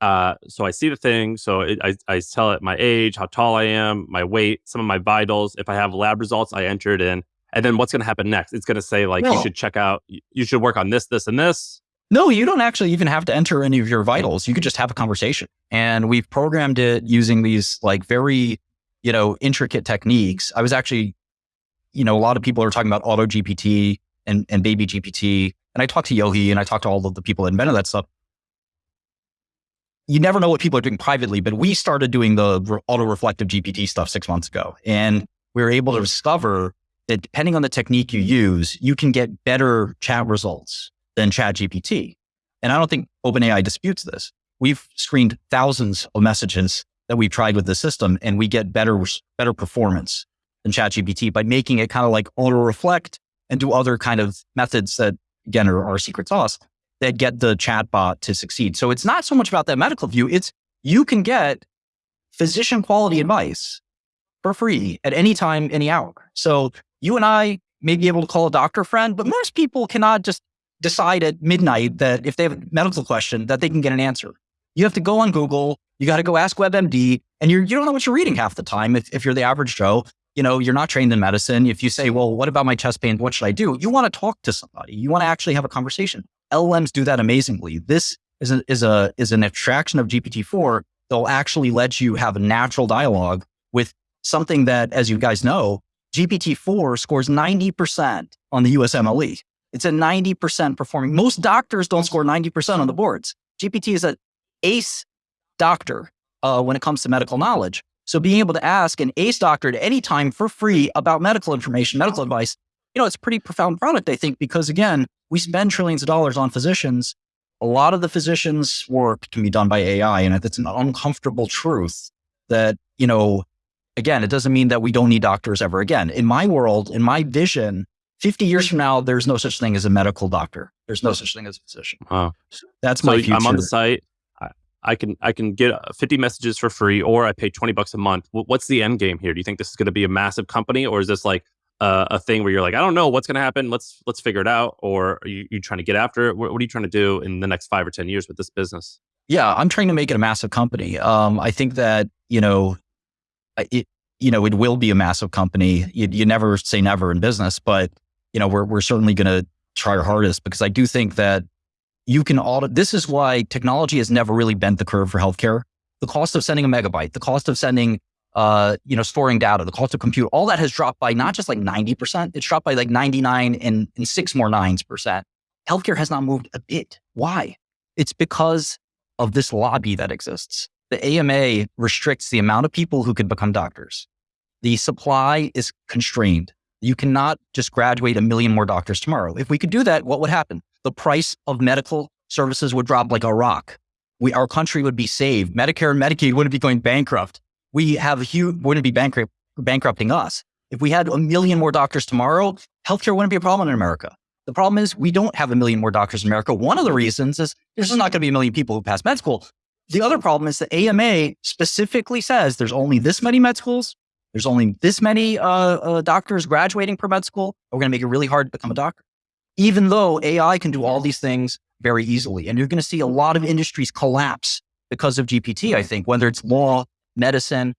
Uh, so I see the thing. So it, I, I tell it my age, how tall I am, my weight, some of my vitals. If I have lab results, I enter it in. And then what's going to happen next? It's going to say like, you should check out, you should work on this, this, and this. No, you don't actually even have to enter any of your vitals. You could just have a conversation. And we've programmed it using these like very, you know, intricate techniques. I was actually, you know, a lot of people are talking about auto GPT and, and baby GPT. And I talked to Yohei and I talked to all of the people that invented that stuff. You never know what people are doing privately, but we started doing the auto reflective GPT stuff six months ago. And we were able to discover that depending on the technique you use, you can get better chat results than chat GPT. And I don't think OpenAI disputes this. We've screened thousands of messages that we've tried with the system, and we get better better performance than ChatGPT by making it kind of like auto reflect and do other kind of methods that again are our secret sauce that get the chatbot to succeed. So it's not so much about that medical view. It's you can get physician quality advice for free at any time, any hour. So you and I may be able to call a doctor friend, but most people cannot just decide at midnight that if they have a medical question that they can get an answer. You have to go on Google, you got to go ask WebMD, and you're, you don't know what you're reading half the time if, if you're the average Joe. You know, you're not trained in medicine. If you say, well, what about my chest pain? What should I do? You want to talk to somebody. You want to actually have a conversation. LLMs do that amazingly. This is a, is a, is an abstraction of GPT-4. They'll actually let you have a natural dialogue with something that, as you guys know, GPT-4 scores 90% on the USMLE. It's a 90% performing. Most doctors don't score 90% on the boards. GPT is an ace doctor uh, when it comes to medical knowledge. So being able to ask an ace doctor at any time for free about medical information, medical advice, you know, it's a pretty profound product, I think, because again, we spend trillions of dollars on physicians. A lot of the physicians' work can be done by AI, and it's an uncomfortable truth that, you know, again, it doesn't mean that we don't need doctors ever again. In my world, in my vision, 50 years from now, there's no such thing as a medical doctor. There's no such thing as a physician. Wow. That's so my future. I'm on the site. I, can I can get 50 messages for free, or I pay 20 bucks a month. What's the end game here? Do you think this is going to be a massive company, or is this like uh, a thing where you're like, I don't know what's going to happen. Let's let's figure it out. Or are you, you trying to get after it? What, what, are you trying to do in the next five or 10 years with this business? Yeah, I'm trying to make it a massive company. Um, I think that, you know, it, you know, it will be a massive company. You, you never say never in business, but you know, we're, we're certainly going to try our hardest because I do think that you can audit. This is why technology has never really bent the curve for healthcare. The cost of sending a megabyte, the cost of sending, uh, you know, storing data, the cost of compute, all that has dropped by not just like 90%, it's dropped by like 99 and, and six more nines percent. Healthcare has not moved a bit. Why? It's because of this lobby that exists. The AMA restricts the amount of people who can become doctors. The supply is constrained. You cannot just graduate a million more doctors tomorrow. If we could do that, what would happen? The price of medical services would drop like a rock. We, our country would be saved. Medicare and Medicaid wouldn't be going bankrupt. We have a huge, wouldn't be bankrupt, bankrupting us. If we had a million more doctors tomorrow, healthcare wouldn't be a problem in America. The problem is we don't have a million more doctors in America. One of the reasons is there's just not going to be a million people who pass med school. The other problem is the AMA specifically says there's only this many med schools there's only this many uh, uh, doctors graduating per med school. We're going to make it really hard to become a doctor, even though AI can do all these things very easily. And you're going to see a lot of industries collapse because of GPT, I think, whether it's law, medicine,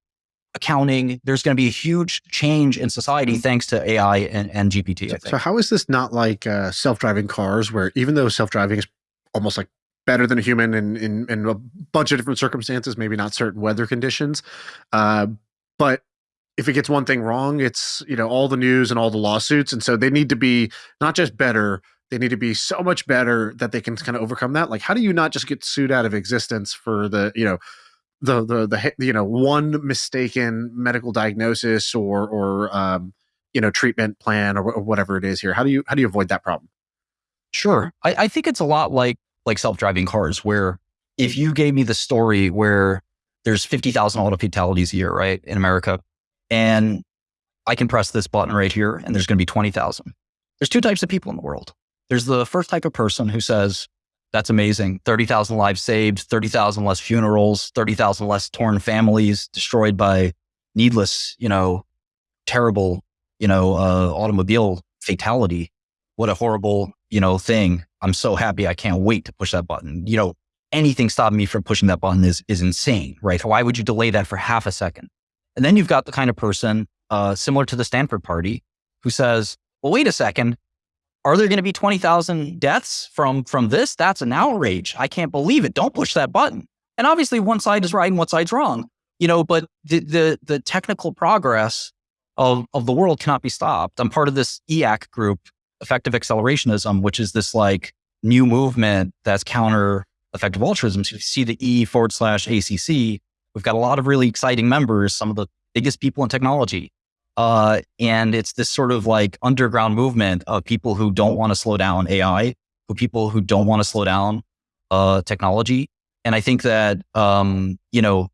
accounting, there's going to be a huge change in society thanks to AI and, and GPT. So, how is this not like uh, self-driving cars, where even though self-driving is almost like better than a human in, in, in a bunch of different circumstances, maybe not certain weather conditions, uh, but if it gets one thing wrong, it's you know all the news and all the lawsuits, and so they need to be not just better, they need to be so much better that they can kind of overcome that. Like, how do you not just get sued out of existence for the you know the the the you know one mistaken medical diagnosis or or um, you know treatment plan or, or whatever it is here? How do you how do you avoid that problem? Sure, I, I think it's a lot like like self driving cars, where if you gave me the story where there's 50,000 auto fatalities a year, right, in America, and I can press this button right here and there's going to be 20,000. There's two types of people in the world. There's the first type of person who says, that's amazing. 30,000 lives saved, 30,000 less funerals, 30,000 less torn families destroyed by needless, you know, terrible, you know, uh, automobile fatality. What a horrible, you know, thing. I'm so happy. I can't wait to push that button. You know, anything stopping me from pushing that button is, is insane, right? Why would you delay that for half a second? And then you've got the kind of person, uh, similar to the Stanford party who says, well, wait a second. Are there going to be 20,000 deaths from, from this? That's an outrage. I can't believe it. Don't push that button. And obviously one side is right and one side's wrong, you know, but the, the, the technical progress of, of the world cannot be stopped. I'm part of this EAC group, effective accelerationism, which is this like new movement that's counter effective altruism. So you see the E forward slash ACC. We've got a lot of really exciting members, some of the biggest people in technology. Uh, and it's this sort of like underground movement of people who don't want to slow down AI, who people who don't want to slow down uh, technology. And I think that, um, you know,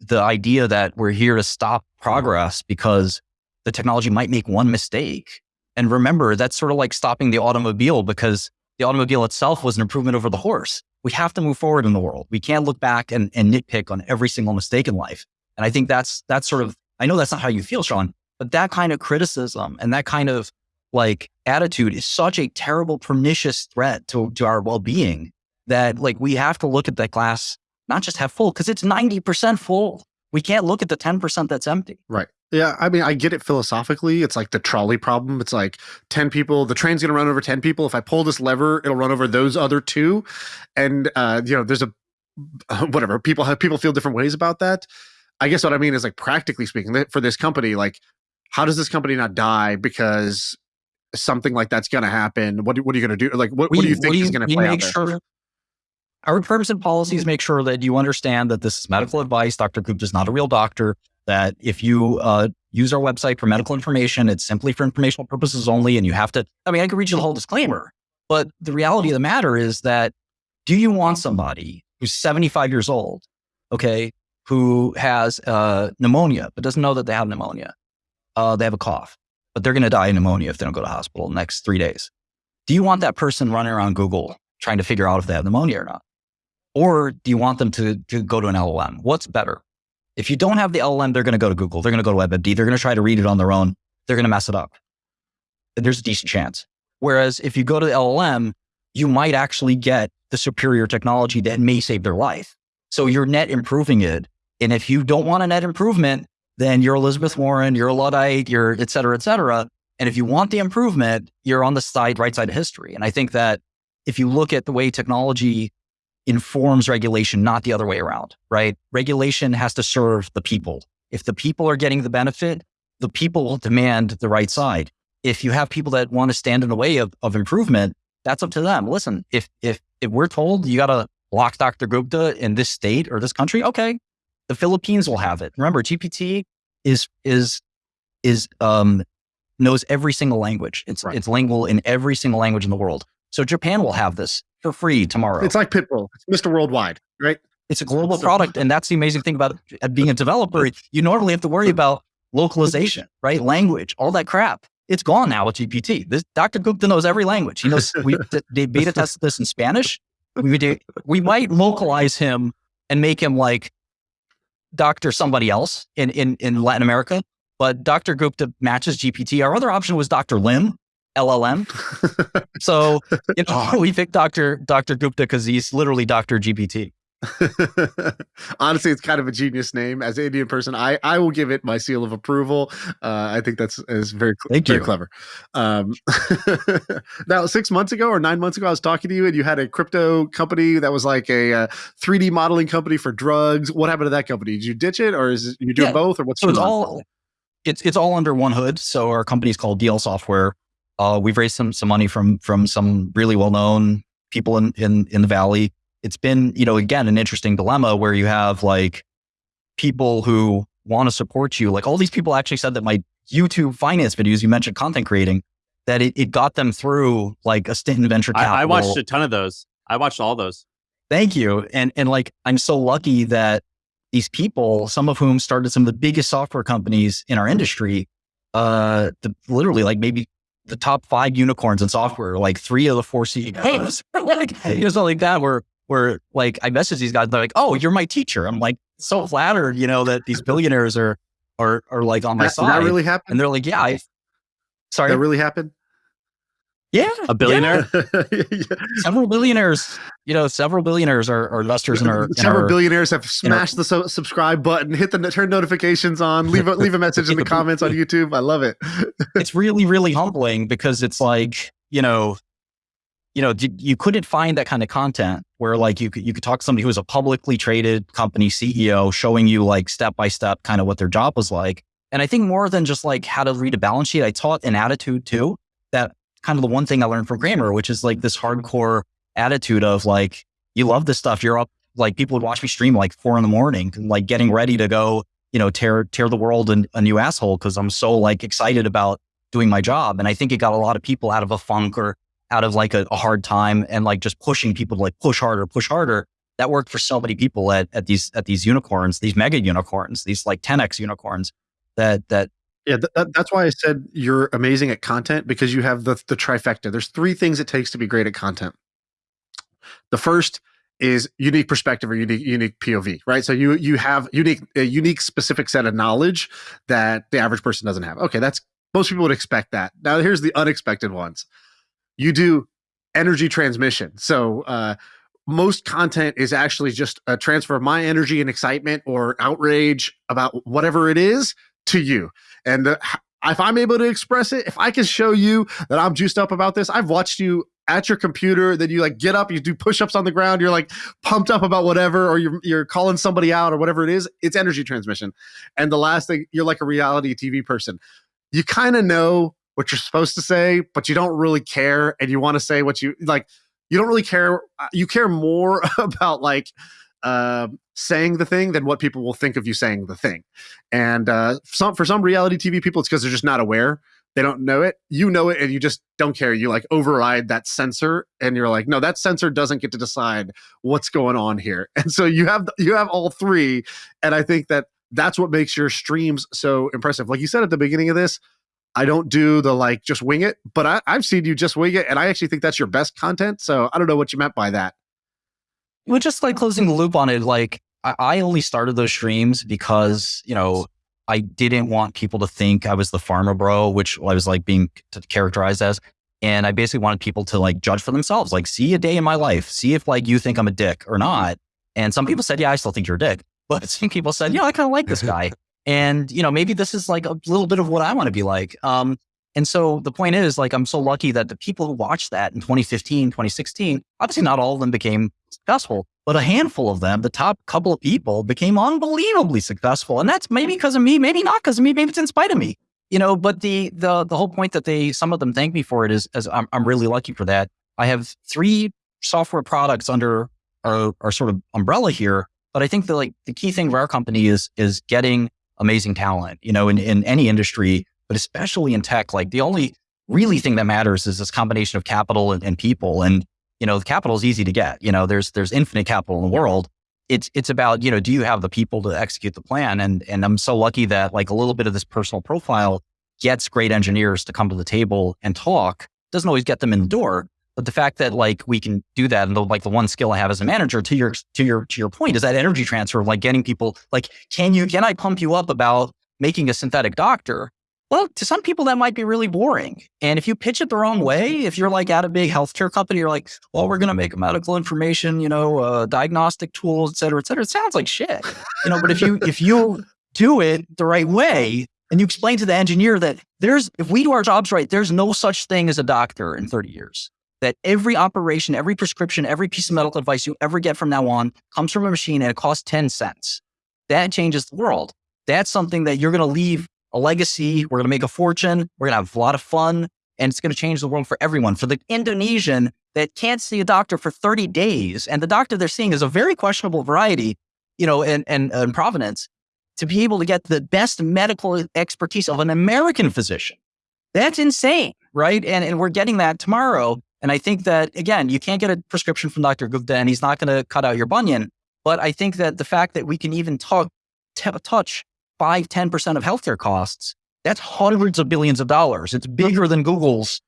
the idea that we're here to stop progress because the technology might make one mistake. And remember, that's sort of like stopping the automobile because the automobile itself was an improvement over the horse. We have to move forward in the world. We can't look back and, and nitpick on every single mistake in life. And I think that's that's sort of I know that's not how you feel, Shaan, but that kind of criticism and that kind of like attitude is such a terrible, pernicious threat to, to our well-being that like we have to look at that glass, not just have full, because it's 90% full. We can't look at the 10% that's empty. Right. Yeah, I mean, I get it philosophically. It's like the trolley problem. It's like 10 people, the train's going to run over 10 people. If I pull this lever, it'll run over those other two. And, uh, you know, there's a, whatever, people have, people feel different ways about that. I guess what I mean is like, practically speaking, for this company, like, how does this company not die because something like that's going to happen? What, what are you going to do? Like, what, We- what do you think we- is going to play make out there? sure our terms and policies make sure that you understand that this is medical advice. Dr. Gupta is not a real doctor. That if you uh, use our website for medical information, it's simply for informational purposes only. And you have to, I mean, I could read you the whole disclaimer, but the reality of the matter is that do you want somebody who's 75 years old, okay, who has uh, pneumonia, but doesn't know that they have pneumonia? Uh, they have a cough, but they're going to die of pneumonia if they don't go to hospital the next three days. Do you want that person running around Google trying to figure out if they have pneumonia or not? Or do you want them to, to go to an LLM? What's better? If you don't have the LLM, they're going to go to Google. They're going to go to WebMD. They're going to try to read it on their own. They're going to mess it up. There's a decent chance. Whereas if you go to the LLM, you might actually get the superior technology that may save their life. So you're net improving it. And if you don't want a net improvement, then you're Elizabeth Warren, you're a Luddite, you're et cetera, et cetera. And if you want the improvement, you're on the side, right side of history. And I think that if you look at the way technology informs regulation, not the other way around, right? Regulation has to serve the people. If the people are getting the benefit, the people will demand the right side. If you have people that want to stand in the way of, of improvement, that's up to them. Listen, if if if we're told you got to block Dr. Gupta in this state or this country, okay, the Philippines will have it. Remember, GPT is is is um knows every single language. It's Right. it's lingual in every single language in the world. So Japan will have this for free tomorrow. It's like Pitbull. It's Mr. Worldwide, right? It's a global So- product. And that's the amazing thing about being a developer. You normally have to worry about localization, right? Language, all that crap. It's gone now with GPT. This Dr. Gupta knows every language. He knows we they beta tested this in Spanish. We do, we might localize him and make him like Dr. somebody else in, in, in Latin America. But Dr. Gupta matches GPT. Our other option was Dr. Lim, LLM. So you know, we picked Dr. Dr. Gupta because he's literally Dr. GPT. Honestly, it's kind of a genius name. As an Indian person, I I will give it my seal of approval. Uh, I think that's is very Thank very you. clever. Um, now, six months ago or nine months ago, I was talking to you, and you had a crypto company that was like a uh, 3D modeling company for drugs. What happened to that company? Did you ditch it, or is it, you doing Yeah. both, or what's So it's all it's it's all under one hood. So our company is called DL Software. Uh, we've raised some some money from from some really well known people in in in the valley. It's been you know again an interesting dilemma where you have like people who want to support you. Like all these people actually said that my YouTube finance videos you mentioned content creating that it, it got them through like a stint in venture capital. I, I watched a ton of those. I watched all those. Thank you. And and like I'm so lucky that these people, some of whom started some of the biggest software companies in our industry, uh, the, literally like maybe the top five unicorns in software, like three of the four CEOs, like you know, something like that. Where where like I message these guys, they're like, "Oh, you're my teacher." I'm like so flattered, you know, that these billionaires are are are like on my That, side, that really happened. and they're like, "Yeah, I." Sorry, that really happened. Yeah, A billionaire? several billionaires. You know, several billionaires are, are investors in our. in Several our- billionaires have in our- smashed the so- subscribe button, hit the turn notifications on, leave a leave a message in the comments on YouTube. I love it. it's really really humbling because it's like you know you know you couldn't find that kind of content where like you could you could talk to somebody who was a publicly traded company ceo showing you like step by step kind of what their job was like and i think more than just like how to read a balance sheet i taught an attitude too that kind of the one thing i learned from Cramer which is like this hardcore attitude of like you love this stuff you're up like people would watch me stream like four in the morning like getting ready to go you know tear tear the world in a new asshole because i'm so like excited about doing my job. And I think it got a lot of people out of a funk or out of like a, a hard time and like just pushing people to like push harder, push harder. That worked for so many people at, at these at these unicorns, these mega unicorns, these like 10x unicorns that that Yeah, th- that, that's why I said you're amazing at content because you have the the trifecta. There's three things it takes to be great at content. The first is unique perspective or unique unique POV, right? So you you have unique a unique specific set of knowledge that the average person doesn't have. Okay, that's most people would expect that. Now here's the unexpected ones. You do energy transmission. So uh most content is actually just a transfer of my energy and excitement or outrage about whatever it is to you. And uh, if I'm able to express it, if I can show you that I'm juiced up about this, I've watched you at your computer, then you like get up, you do push-ups on the ground, you're like pumped up about whatever, or you're you're calling somebody out or whatever it is. It's energy transmission. And the last thing, you're like a reality TV person. You kind of know what you're supposed to say, but you don't really care, and you want to say what you like. You don't really care. uh, You care more about like uh, saying the thing than what people will think of you saying the thing. And uh, some for some reality TV people, it's because they're just not aware. They don't know it. You know it, and you just don't care. You like override that censor, and you're like, no, that censor doesn't get to decide what's going on here. And so you have you have all three, and I think that that's what makes your streams so impressive. Like you said at the beginning of this, I don't do the like just wing it, but I, I've seen you just wing it, and I actually think that's your best content. So I don't know what you meant by that. Well, just like closing the loop on it, like I, I only started those streams because, you know, I didn't want people to think I was the farmer bro, which I was like being characterized as. And I basically wanted people to like judge for themselves, like see a day in my life, see if like you think I'm a dick or not. And some people said, yeah, I still think you're a dick. But some people said, yeah, I kind of like this guy. And, you know, maybe this is like a little bit of what I want to be like. Um, and so the point is, like, I'm so lucky that the people who watched that in 2015, 2016, obviously not all of them became successful, but a handful of them, the top couple of people, became unbelievably successful. And that's maybe mm. because of me, maybe not because of me, maybe it's in spite of me. You know, but the the the whole point that they some of them thank me for it is, is I'm I'm really lucky for that. I have three software products under our, our sort of umbrella here, but I think the like the key thing for our company is is getting amazing talent. You know, in in any industry, but especially in tech, like the only really thing that matters is this combination of capital and, and people. And you know, the capital is easy to get. You know, there's there's infinite capital in the world. It's it's about you know, do you have the people to execute the plan? And and I'm so lucky that like a little bit of this personal profile gets great engineers to come to the table and talk. Doesn't always get them in the door, but the fact that like we can do that and the, like the one skill I have as a manager to your to your to your point is that energy transfer of like getting people like can you can I pump you up about making a synthetic doctor? Well, to some people that might be really boring. And if you pitch it the wrong way, if you're like at a big healthcare company, you're like, well, we're going to make medical information, you know, uh, diagnostic tools, et cetera, et cetera. It sounds like shit, you know. But if you if you do it the right way and you explain to the engineer that there's if we do our jobs right, there's no such thing as a doctor in 30 years. That every operation, every prescription, every piece of medical advice you ever get from now on comes from a machine and it costs 10 cents. That changes the world. That's something that you're going to leave a legacy. We're going to make a fortune. We're going to have a lot of fun and it's going to change the world for everyone. For the Indonesian that can't see a doctor for 30 days and the doctor they're seeing is a very questionable variety, you know, and, and, and provenance to be able to get the best medical expertise of an American physician. That's insane, right? And, and we're getting that tomorrow. And I think that, again, you can't get a prescription from Dr. Gupta and he's not going to cut out your bunion. But I think that the fact that we can even talk, touch 5, 10% of healthcare costs, that's hundreds of billions of dollars. It's bigger than Google's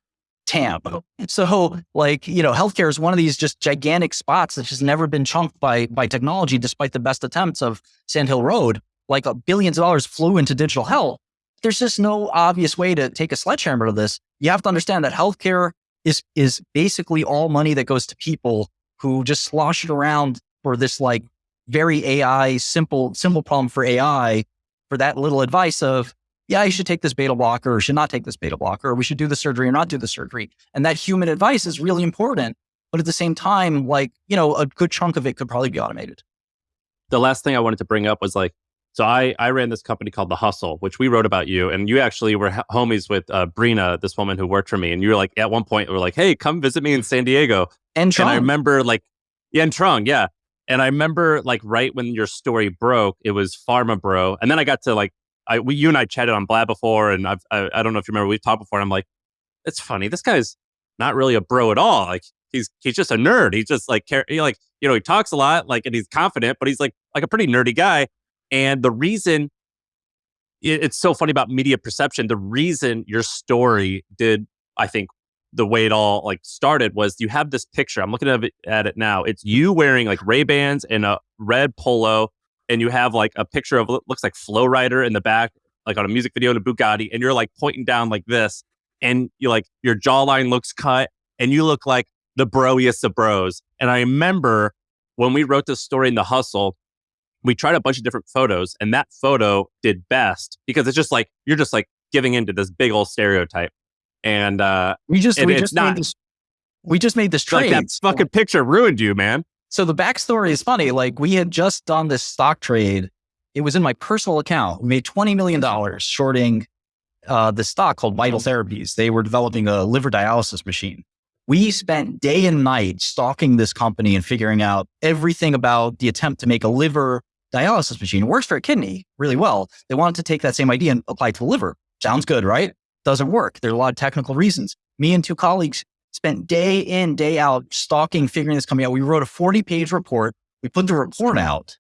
TAM. Oh. So, like, you know, healthcare is one of these just gigantic spots that's just never been chunked by, by technology, despite the best attempts of Sand Hill Road. Like, uh, billions of dollars flew into digital health. There's just no obvious way to take a sledgehammer to this. You have to understand that healthcare is is basically all money that goes to people who just slosh it around for this like very AI simple simple problem for AI for that little advice of yeah, you should take this beta blocker or should not take this beta blocker, or we should do the surgery or not do the surgery. And that human advice is really important. But at the same time, like, you know, a good chunk of it could probably be automated. The last thing I wanted to bring up was like, so I, I ran this company called The Hustle, which we wrote about you. And you actually were homies with uh, Brina, this woman who worked for me. And you were like, at one point, we were like, hey, come visit me in San Diego. And, Trung. and I remember like, yeah, and Trung, yeah. And I remember like right when your story broke, it was Pharma Bro. And then I got to like I we you and I chatted on Blab before, and I've I, I don't know if you remember we've talked before. And I'm like, it's funny. This guy's not really a bro at all. Like he's he's just a nerd. He's just like he like you know he talks a lot, like and he's confident, but he's like like a pretty nerdy guy. And the reason it, it's so funny about media perception, the reason your story did, I think, the way it all like started was you have this picture. I'm looking at it, at it now. It's you wearing like Ray Bans and a red polo and you have like a picture of looks like Flo Rida in the back, like on a music video in a Bugatti, and you're like pointing down like this, and you like your jawline looks cut, and you look like the broiest of bros. And I remember when we wrote this story in the hustle, we tried a bunch of different photos, and that photo did best because it's just like you're just like giving into this big old stereotype. And uh we just and we just not, made this we just made this trade. Like that fucking picture ruined you, man. So the backstory is funny. Like we had just done this stock trade. It was in my personal account. We made $20 million shorting uh, the stock called Vital Therapies. They were developing a liver dialysis machine. We spent day and night stalking this company and figuring out everything about the attempt to make a liver dialysis machine. It works for a kidney really well. They wanted to take that same idea and apply it to the liver. Sounds good, right? Doesn't work. There are a lot of technical reasons. Me and two colleagues spent day in, day out stalking, figuring this coming out. We wrote a 40 page report. We put the report out.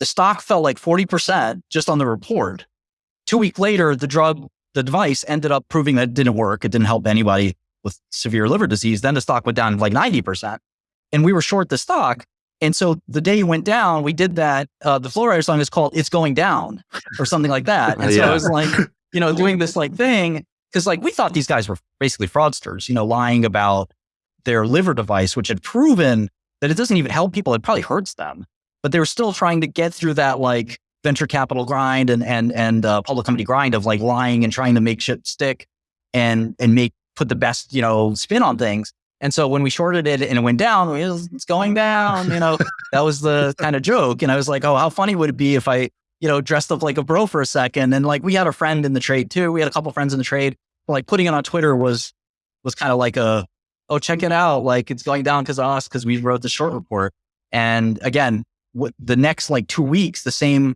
The stock fell like 40% just on the report. Two weeks later, the drug, the device ended up proving that it didn't work. It didn't help anybody with severe liver disease. Then the stock went down like 90%. And we were short the stock. And so the day it went down, we did that. Uh, the Flo Rida song is called It's Going Down or something like that. And so yeah. I was like, you know, doing this like thing. Cause like we thought these guys were basically fraudsters, you know, lying about their liver device, which had proven that it doesn't even help people. It probably hurts them, but they were still trying to get through that like venture capital grind and, and, and uh, public company grind of like lying and trying to make shit stick and, and make, put the best, you know, spin on things. And so when we shorted it and it went down, it was, it's going down, you know, that was the kind of joke. And I was like, oh, how funny would it be if I, you know, dressed up like a bro for a second? And like we had a friend in the trade too. We had a couple friends in the trade like putting it on Twitter was was kind of like a oh check it out like it's going down because of us because we wrote the short report and again what the next like two weeks the same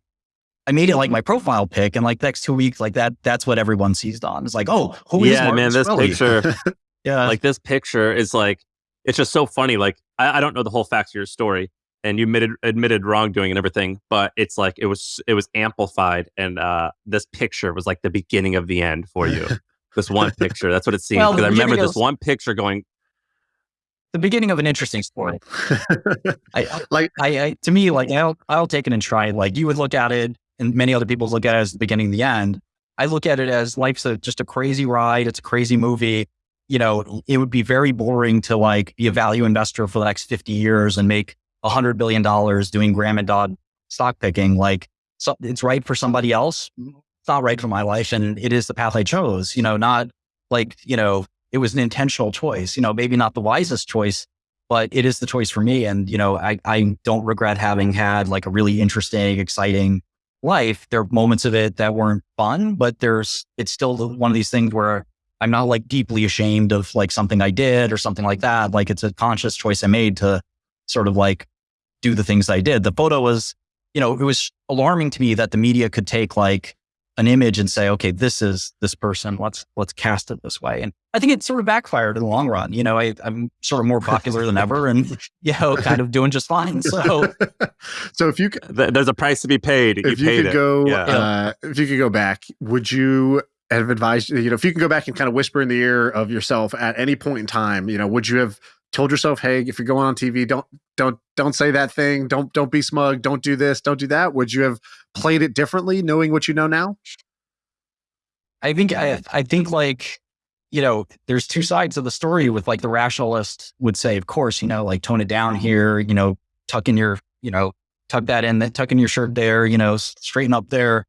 I made it like my profile pic and like next two weeks like that that's what everyone seized on it's like oh who yeah man this picture yeah like this picture is like it's just so funny like I, I don't know the whole facts of your story and you admitted admitted wrongdoing and everything but it's like it was it was amplified and uh this picture was like the beginning of the end for you this one picture. That's what it seems. Because well, I remember this one picture going. The beginning of an interesting story. I, like, I, I, to me, like I'll, I'll take it and try it. Like you would look at it, and many other people look at it as the beginning, the end. I look at it as life's a, just a crazy ride. It's a crazy movie. You know, it would be very boring to like be a value investor for the next 50 years and make a hundred billion dollars doing Graham and Dodd stock picking. Like, so it's right for somebody else mm, It's not right for my life. And it is the path I chose, you know, not like, you know, it was an intentional choice, you know, maybe not the wisest choice, but it is the choice for me. And, you know, I, I don't regret having had like a really interesting, exciting life. There are moments of it that weren't fun, but there's, it's still one of these things where I'm not like deeply ashamed of like something I did or something like that. Like it's a conscious choice I made to sort of like do the things I did. The photo was, you know, it was alarming to me that the media could take like an image and say, okay, this is this person. Let's let's cast it this way. And I think it sort of backfired in the long run. You know, I, am sort of more popular than ever, and you know, kind of doing just fine. So, so if you there's a price to be paid. If you, you could go, yeah. uh, if you could go back, would you have advised? You know, if you can go back and kind of whisper in the ear of yourself at any point in time, you know, would you have told yourself, hey, if you're going on TV, don't don't don't say that thing. Don't don't be smug. Don't do this. Don't do that. Would you have played it differently, knowing what you know now? I think I I think like you know, there's two sides of the story with like the rationalist would say, of course, you know, like tone it down here, you know, tuck in your, you know, tuck that in, tuck in your shirt there, you know, straighten up there,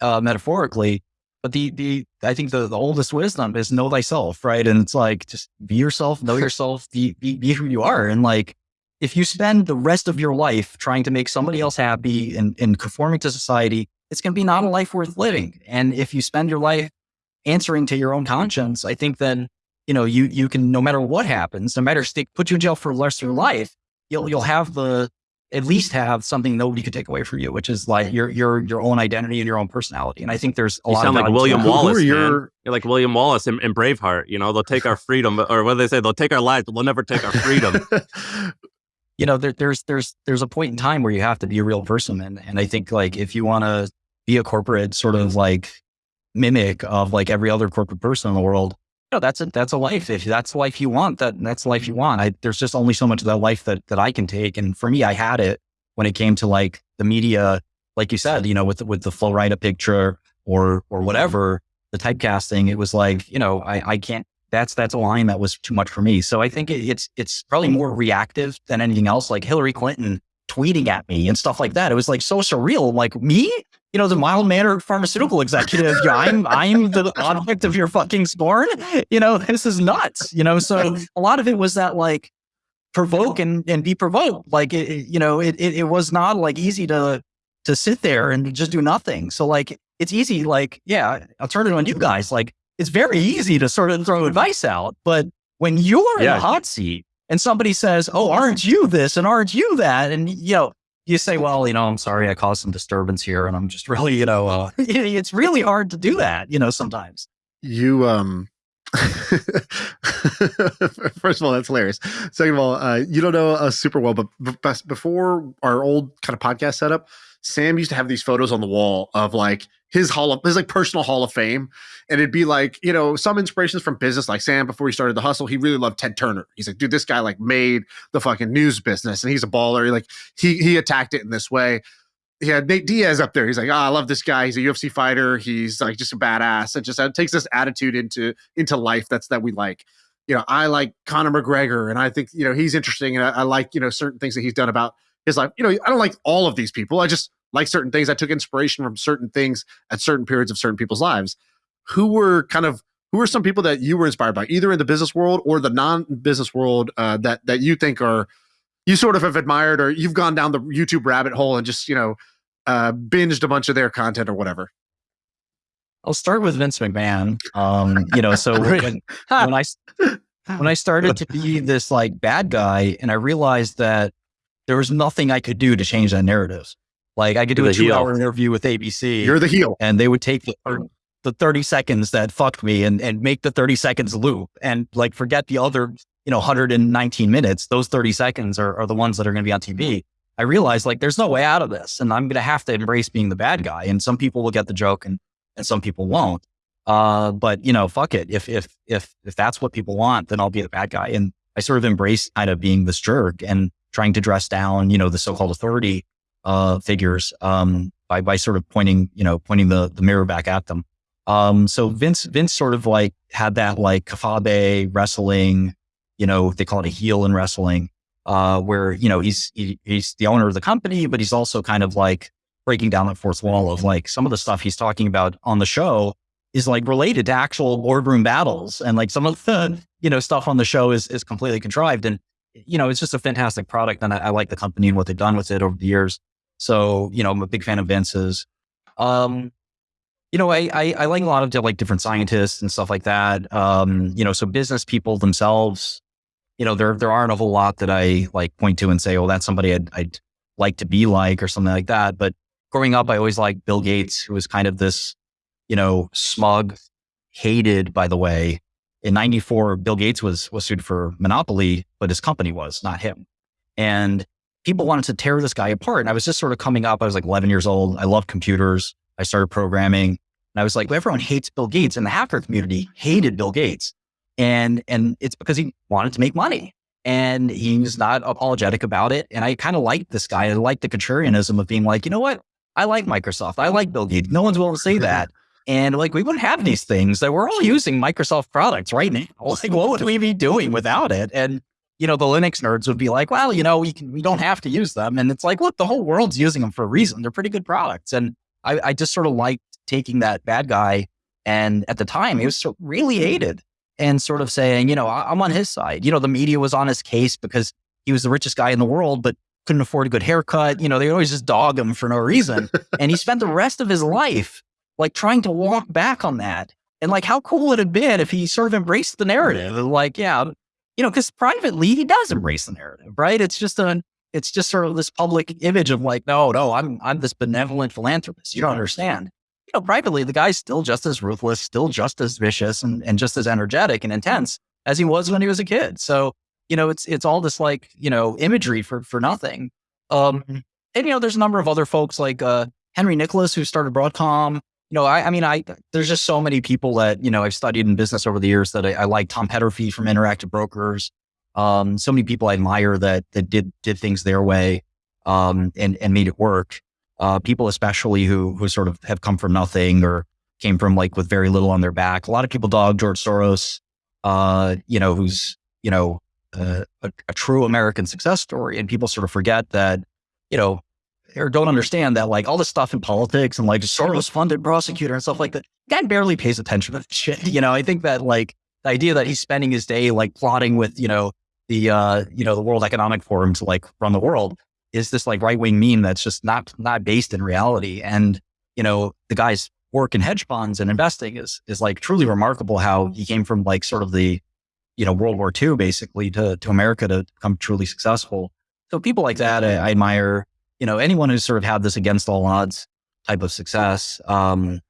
uh, metaphorically. But the, the, I think the, the oldest wisdom is know thyself, right? And it's like, just be yourself, know yourself, be, be, be who you are. And like, if you spend the rest of your life trying to make somebody else happy and, and conforming to society, it's going to be not a life worth living. And if you spend your life answering to your own conscience, I think then, you know, you, you can, no matter what happens, no matter stick, put you in jail for the rest of your life, you'll, you'll have the, at least have something nobody could take away from you, which is like your, your, your own identity and your own personality. And I think there's a you lot sound of like William that. Wallace. Man. your- You're like William Wallace in, in Braveheart. You know, they'll take our freedom, or what do they say? They'll take our lives, but they'll never take our freedom. you know, there, there's there's there's a point in time where you have to be a real person, and and I think like if you want to be a corporate sort of like mimic of like every other corporate person in the world, you know, that's a that's a life. If that's the life you want, that that's the life you mm-hmm. want. I, there's just only so much of that life that that I can take, and for me, I had it when it came to like the media, like you said, you know, with with the Flo Rida picture or or mm-hmm. whatever the typecasting. It was like you know, I I can't that's that's a line that was too much for me. So I think it, it's it's probably more reactive than anything else. Like Hillary Clinton tweeting at me and stuff like that. It was like so surreal. Like me, you know, the mild mannered pharmaceutical executive. I'm I'm the object of your fucking scorn. You know, this is nuts. You know, so a lot of it was that like provoke and, and be provoked. Like it, it- you know, it, it it was not like easy to to sit there and just do nothing. So like it's easy. Like yeah, I'll turn it on you guys. Like it's very easy to sort of throw advice out, but when you're in Yeah. the hot seat and somebody says, "Oh, aren't you this and aren't you that?" and you know, you say, "Well, you know, I'm sorry, I caused some disturbance here, and I'm just really, you know, uh, it's really hard to do that, you know, sometimes." you um first of all that's hilarious second of all uh you don't know us super well but b- before our old kind of podcast setup sam used to have these photos on the wall of like his hall of his like personal hall of fame and it'd be like you know some inspirations from business like sam before he started the hustle he really loved ted turner he's like dude this guy like made the fucking news business and he's a baller he, like he he attacked it in this way he had Nate Diaz up there. He's like, oh, I love this guy. He's a UFC fighter. He's like just a badass. It just uh, takes this attitude into into life. That's that we like. You know, I like Conor McGregor, and I think you know he's interesting, and I, I like you know certain things that he's done about his life. You know, I don't like all of these people. I just like certain things. I took inspiration from certain things at certain periods of certain people's lives. Who were kind of who are some people that you were inspired by, either in the business world or the non-business world, uh, that that you think are you sort of have admired, or you've gone down the YouTube rabbit hole and just you know uh, binged a bunch of their content or whatever. I'll start with Vince McMahon. Um, you know, so when, I when I started to be this like bad guy, and I realized that there was nothing I could do to change that narrative. Like I could do You're a the heel. two-hour interview with ABC, You're the heel. and they would take the the 30 seconds that fucked me and, and make the 30 seconds loop and like forget the other, you know, 119 minutes. Those 30 seconds are, are the ones that are going to be on TV. I realized like there's no way out of this and I'm going to have to embrace being the bad guy. And some people will get the joke and, and some people won't. Uh, but you know, fuck it. If, if, if, if that's what people want, then I'll be the bad guy. And I sort of embraced kind of being this jerk and trying to dress down, you know, the so-called authority, uh, figures, um, by, by sort of pointing, you know, pointing the, the mirror back at them. Um, so Vince, Vince sort of like had that like kayfabe wrestling, you know, they call it a heel in wrestling, uh, where, you know, he's, he, he's the owner of the company, but he's also kind of like breaking down that fourth wall of like some of the stuff he's talking about on the show is like related to actual boardroom battles. And like some of the, you know, stuff on the show is, is completely contrived. And, you know, it's just a fantastic product. And I, I like the company and what they've done with it over the years. So, you know, I'm a big fan of Vince's. Um, you know, I, I, I like a lot of like different scientists and stuff like that. Um, you know, so business people themselves, you know, there there aren't a whole lot that I like point to and say, oh, that's somebody I'd, I'd like to be like or something like that. But growing up, I always liked Bill Gates, who was kind of this, you know, smug, hated, by the way. In '94, Bill Gates was was sued for monopoly, but his company was not him. And people wanted to tear this guy apart. And I was just sort of coming up. I was like 11 years old. I loved computers. I started programming. And I was like, well, everyone hates Bill Gates. And the hacker community hated Bill Gates. And and it's because he wanted to make money. And he was not apologetic about it. And I kind of liked this guy. I liked the contrarianism of being like, you know what? I like Microsoft. I like Bill Gates. No one's willing to say that. And like we wouldn't have these things that we're all using Microsoft products right now. Like what would we be doing without it? And you know, the Linux nerds would be like, well, you know, we can we don't have to use them. And it's like, look, the whole world's using them for a reason. They're pretty good products. And I, I just sort of liked taking that bad guy. And at the time, he was so really hated and sort of saying, you know, I, I'm on his side. You know, the media was on his case because he was the richest guy in the world, but couldn't afford a good haircut. You know, they always just dog him for no reason. and he spent the rest of his life like trying to walk back on that. And like, how cool would it have been if he sort of embraced the narrative? Like, yeah, you know, because privately he does embrace the narrative, right? It's just a, it's just sort of this public image of like, no, no, I'm, I'm this benevolent philanthropist. You don't understand. You know, privately, the guy's still just as ruthless, still just as vicious, and, and just as energetic and intense as he was when he was a kid. So, you know, it's it's all this like you know imagery for for nothing. Um, and you know, there's a number of other folks like uh, Henry Nicholas who started Broadcom you know, I, I, mean, I there's just so many people that you know I've studied in business over the years that I, I like Tom Peterffy from Interactive Brokers. Um, so many people I admire that that did did things their way um, and and made it work. Uh, people especially who who sort of have come from nothing or came from like with very little on their back. A lot of people dog George Soros, uh, you know, who's you know uh, a, a true American success story, and people sort of forget that you know or don't understand that like all this stuff in politics and like Soros funded prosecutor and stuff like that, guy barely pays attention to shit. You know, I think that like the idea that he's spending his day like plotting with, you know, the uh, you know, the World Economic Forum to like run the world is this like right wing meme that's just not not based in reality. And, you know, the guy's work in hedge funds and investing is is like truly remarkable how he came from like sort of the, you know, World War II basically to to America to become truly successful. So people like that I, I admire you know, anyone who's sort of had this against all odds type of success, um,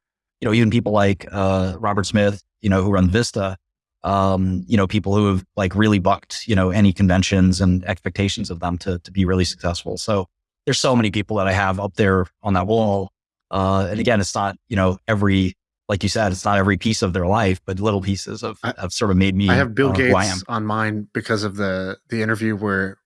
you know, even people like uh, Robert Smith, you know, who run Vista, um, you know, people who have like really bucked, you know, any conventions and expectations of them to to be really successful. So there's so many people that I have up there on that wall. Uh, and again, it's not, you know, every like you said, it's not every piece of their life, but little pieces of have sort of made me. I have Bill uh, Gates on mine because of the the interview where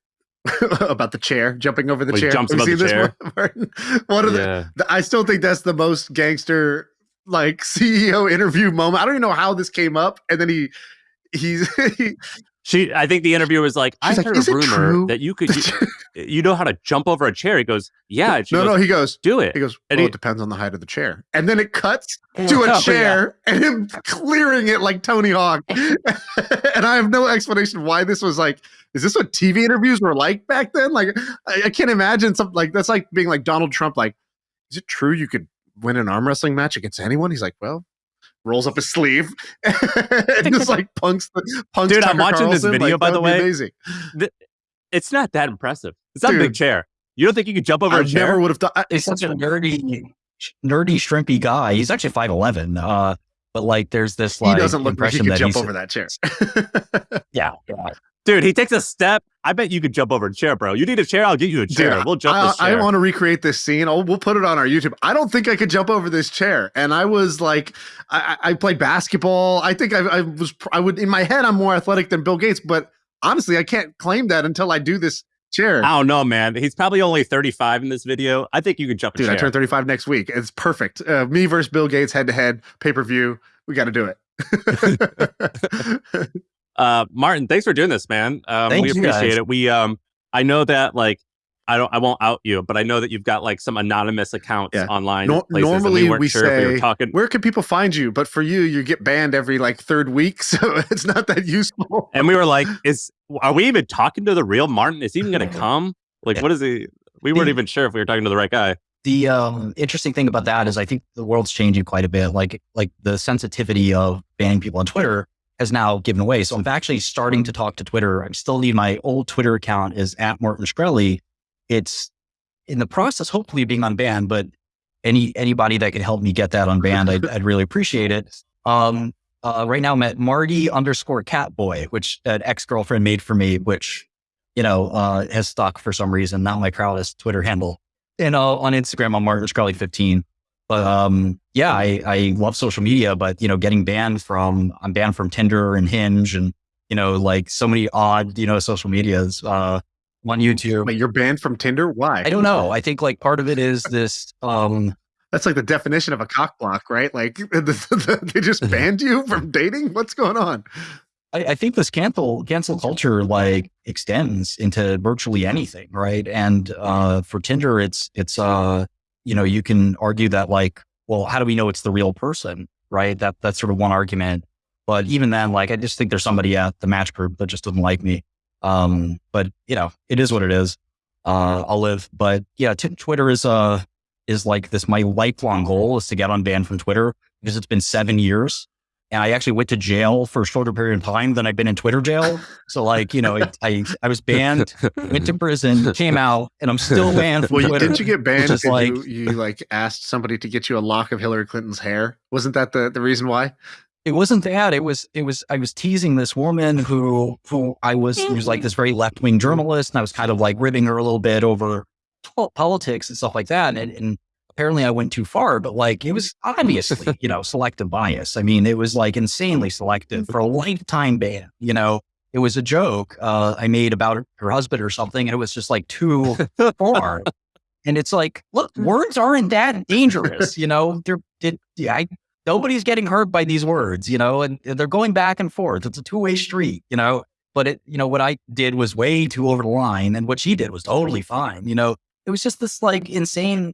about the chair jumping over the chair. jumps above the chair? this, One of Yeah. the, the- I still think that's the most gangster like CEO interview moment. I don't even know how this came up, and then he he's he, She, I think the interviewer was like, "I like, heard a rumor that you could, you, you know how to jump over a chair." He goes, "Yeah." No goes, no he goes do it. he goes well he- it depends on the height of the chair, and then it cuts to Oh, a yeah. chair and him clearing it like Tony Hawk, and I have no explanation why this was like. Is this what TV interviews were like back then? Like, I, I can't imagine something like that's like being like Donald Trump. Like, is it true you could win an arm wrestling match against anyone? He's like, well, rolls up his sleeve and just like punks the punks. Dude, I'm Tucker watching this video, Like, by the way. amazing. It's not that impressive. It's not a big chair. You don't think you could jump over I a chair? never would have done. I- he's such a nerdy, nerdy, shrimpy guy. He's actually five eleven. Uh, but like, there's this He doesn't look like he could jump over that chair. yeah, yeah. Dude, he takes a step. I bet you could jump over a chair, bro. You need a chair? I'll get you a chair. Dude, we'll jump I, I want to recreate this scene. Oh, we'll put it on our YouTube. I don't think I could jump over this chair. And I was like, I, I played basketball. I think I, I was, I would, in my head, I'm more athletic than Bill Gates. But honestly, I can't claim that until I do this chair. I don't know, man. He's probably only 35 in this video. I think you could jump Dude, I turn 35 next week. It's perfect. Uh, me versus Bill Gates head to head pay per view. We got to do it. uh martin thanks for doing this man um we appreciate guys. it we um i know that like i don't i won't out you but i know that you've got like some anonymous accounts Yeah. online Nor- places, normally weren't we sure if we say, talking Where can people find you? But for you, you get banned every like third week. So it's not that useful. and we were like is are we even talking to the real martin is he even gonna come like Yeah. what is he we weren't The- even sure if we were talking to the right guy The um, interesting thing about that is I think the world's changing quite a bit. Like like the sensitivity of banning people on Twitter has now given way. So I'm actually starting to talk to Twitter. I'm still need my old Twitter account is at Martin Shkreli. It's in the process, hopefully, being unbanned. But any anybody that could help me get that unbanned, I'd, I'd really appreciate it. Um, uh, right now I'm at Marty underscore Catboy, which an ex girlfriend made for me, which you know uh, has stuck for some reason. Not my proudest Twitter handle and uh, on Instagram, I'm Martin Shkreli 15. But um, yeah, I, I love social media, but you know, getting banned from I'm banned from Tinder and Hinge, and you know, like so many odd you know social medias uh, on YouTube. Wait, you're banned from Tinder? Why? I don't know. I think like part of it is this um, That's like the definition of a cock block, right? Like they just banned you from dating. What's going on? I, I, think this cancel cancel culture like extends into virtually anything, right? And uh, for Tinder, it's it's uh, you know you can argue that like, well, how do we know it's the real person, right? That that's sort of one argument. But even then, like, I just think there's somebody at the match group that just doesn't like me. Um, but you know, it is what it is. Uh, I'll live. But yeah, t- Twitter is uh is like this. My lifelong goal is to get unbanned from Twitter because it's been seven years and I actually went to jail for a shorter period of time than I've been in Twitter jail. So like, you know, it, I I was banned, went to prison, came out, and I'm still banned from well, Twitter. Didn't you get banned because like, you, you like asked somebody to get you a lock of Hillary Clinton's hair? Wasn't that the, the reason why? It wasn't that. It was it was I was teasing this woman who who I was who was like this very left wing journalist, and I was kind of like ribbing her a little bit over politics and stuff like that. And, and apparently I went too far, but like it was obviously, you know, selective bias. I mean, it was like insanely selective for a lifetime ban. You know, it was a joke uh, I made about her husband or something, and it was just like too far. And it's like, look, words aren't that dangerous. You know, they're did I nobody's getting hurt by these words. You know, and they're going back and forth. It's a two way street. You know, but it, you know, what I did was way too over the line, and what she did was totally fine. You know, it was just this like insane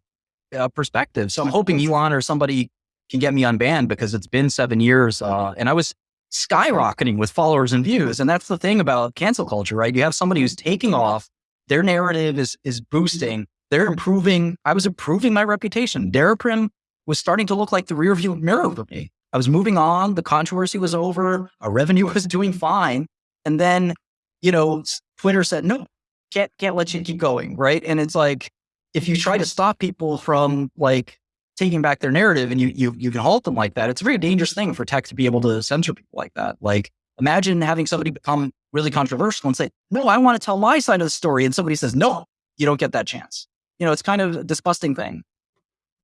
uh, perspective. So I'm hoping Elon or somebody can get me unbanned because it's been seven years uh, and I was skyrocketing with followers and views. And that's the thing about cancel culture, right? You have somebody who's taking off, their narrative is is boosting, they're improving. I was improving my reputation. Daraprim was starting to look like the rearview mirror for me. I was moving on. The controversy was over. Our revenue was doing fine. And then, you know, Twitter said, no, can't, can't let you keep going. Right. And it's like, if you try to stop people from like taking back their narrative and you, you, you can halt them like that, it's a very dangerous thing for tech to be able to censor people like that. Like imagine having somebody become really controversial and say, no, I want to tell my side of the story. And somebody says, no, you don't get that chance. You know, it's kind of a disgusting thing.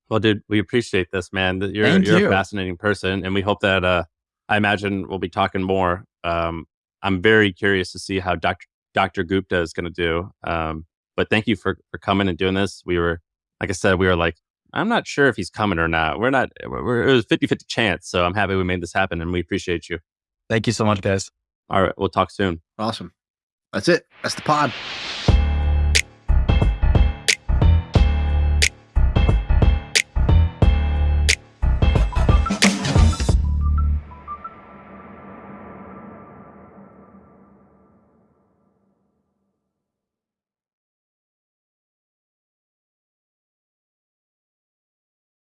Well, dude, we appreciate this, man. You're, you're you. a fascinating person. And we hope that, uh, I imagine we'll be talking more. Um, I'm very curious to see how Dr. Dr. Gupta is going to do. Um, but thank you for for coming and doing this. We were, like I said, we were like, I'm not sure if he's coming or not. We're not. We're, it was 50 50 chance. So I'm happy we made this happen, and we appreciate you. Thank you so much, guys. All right, we'll talk soon. Awesome. That's it. That's the pod.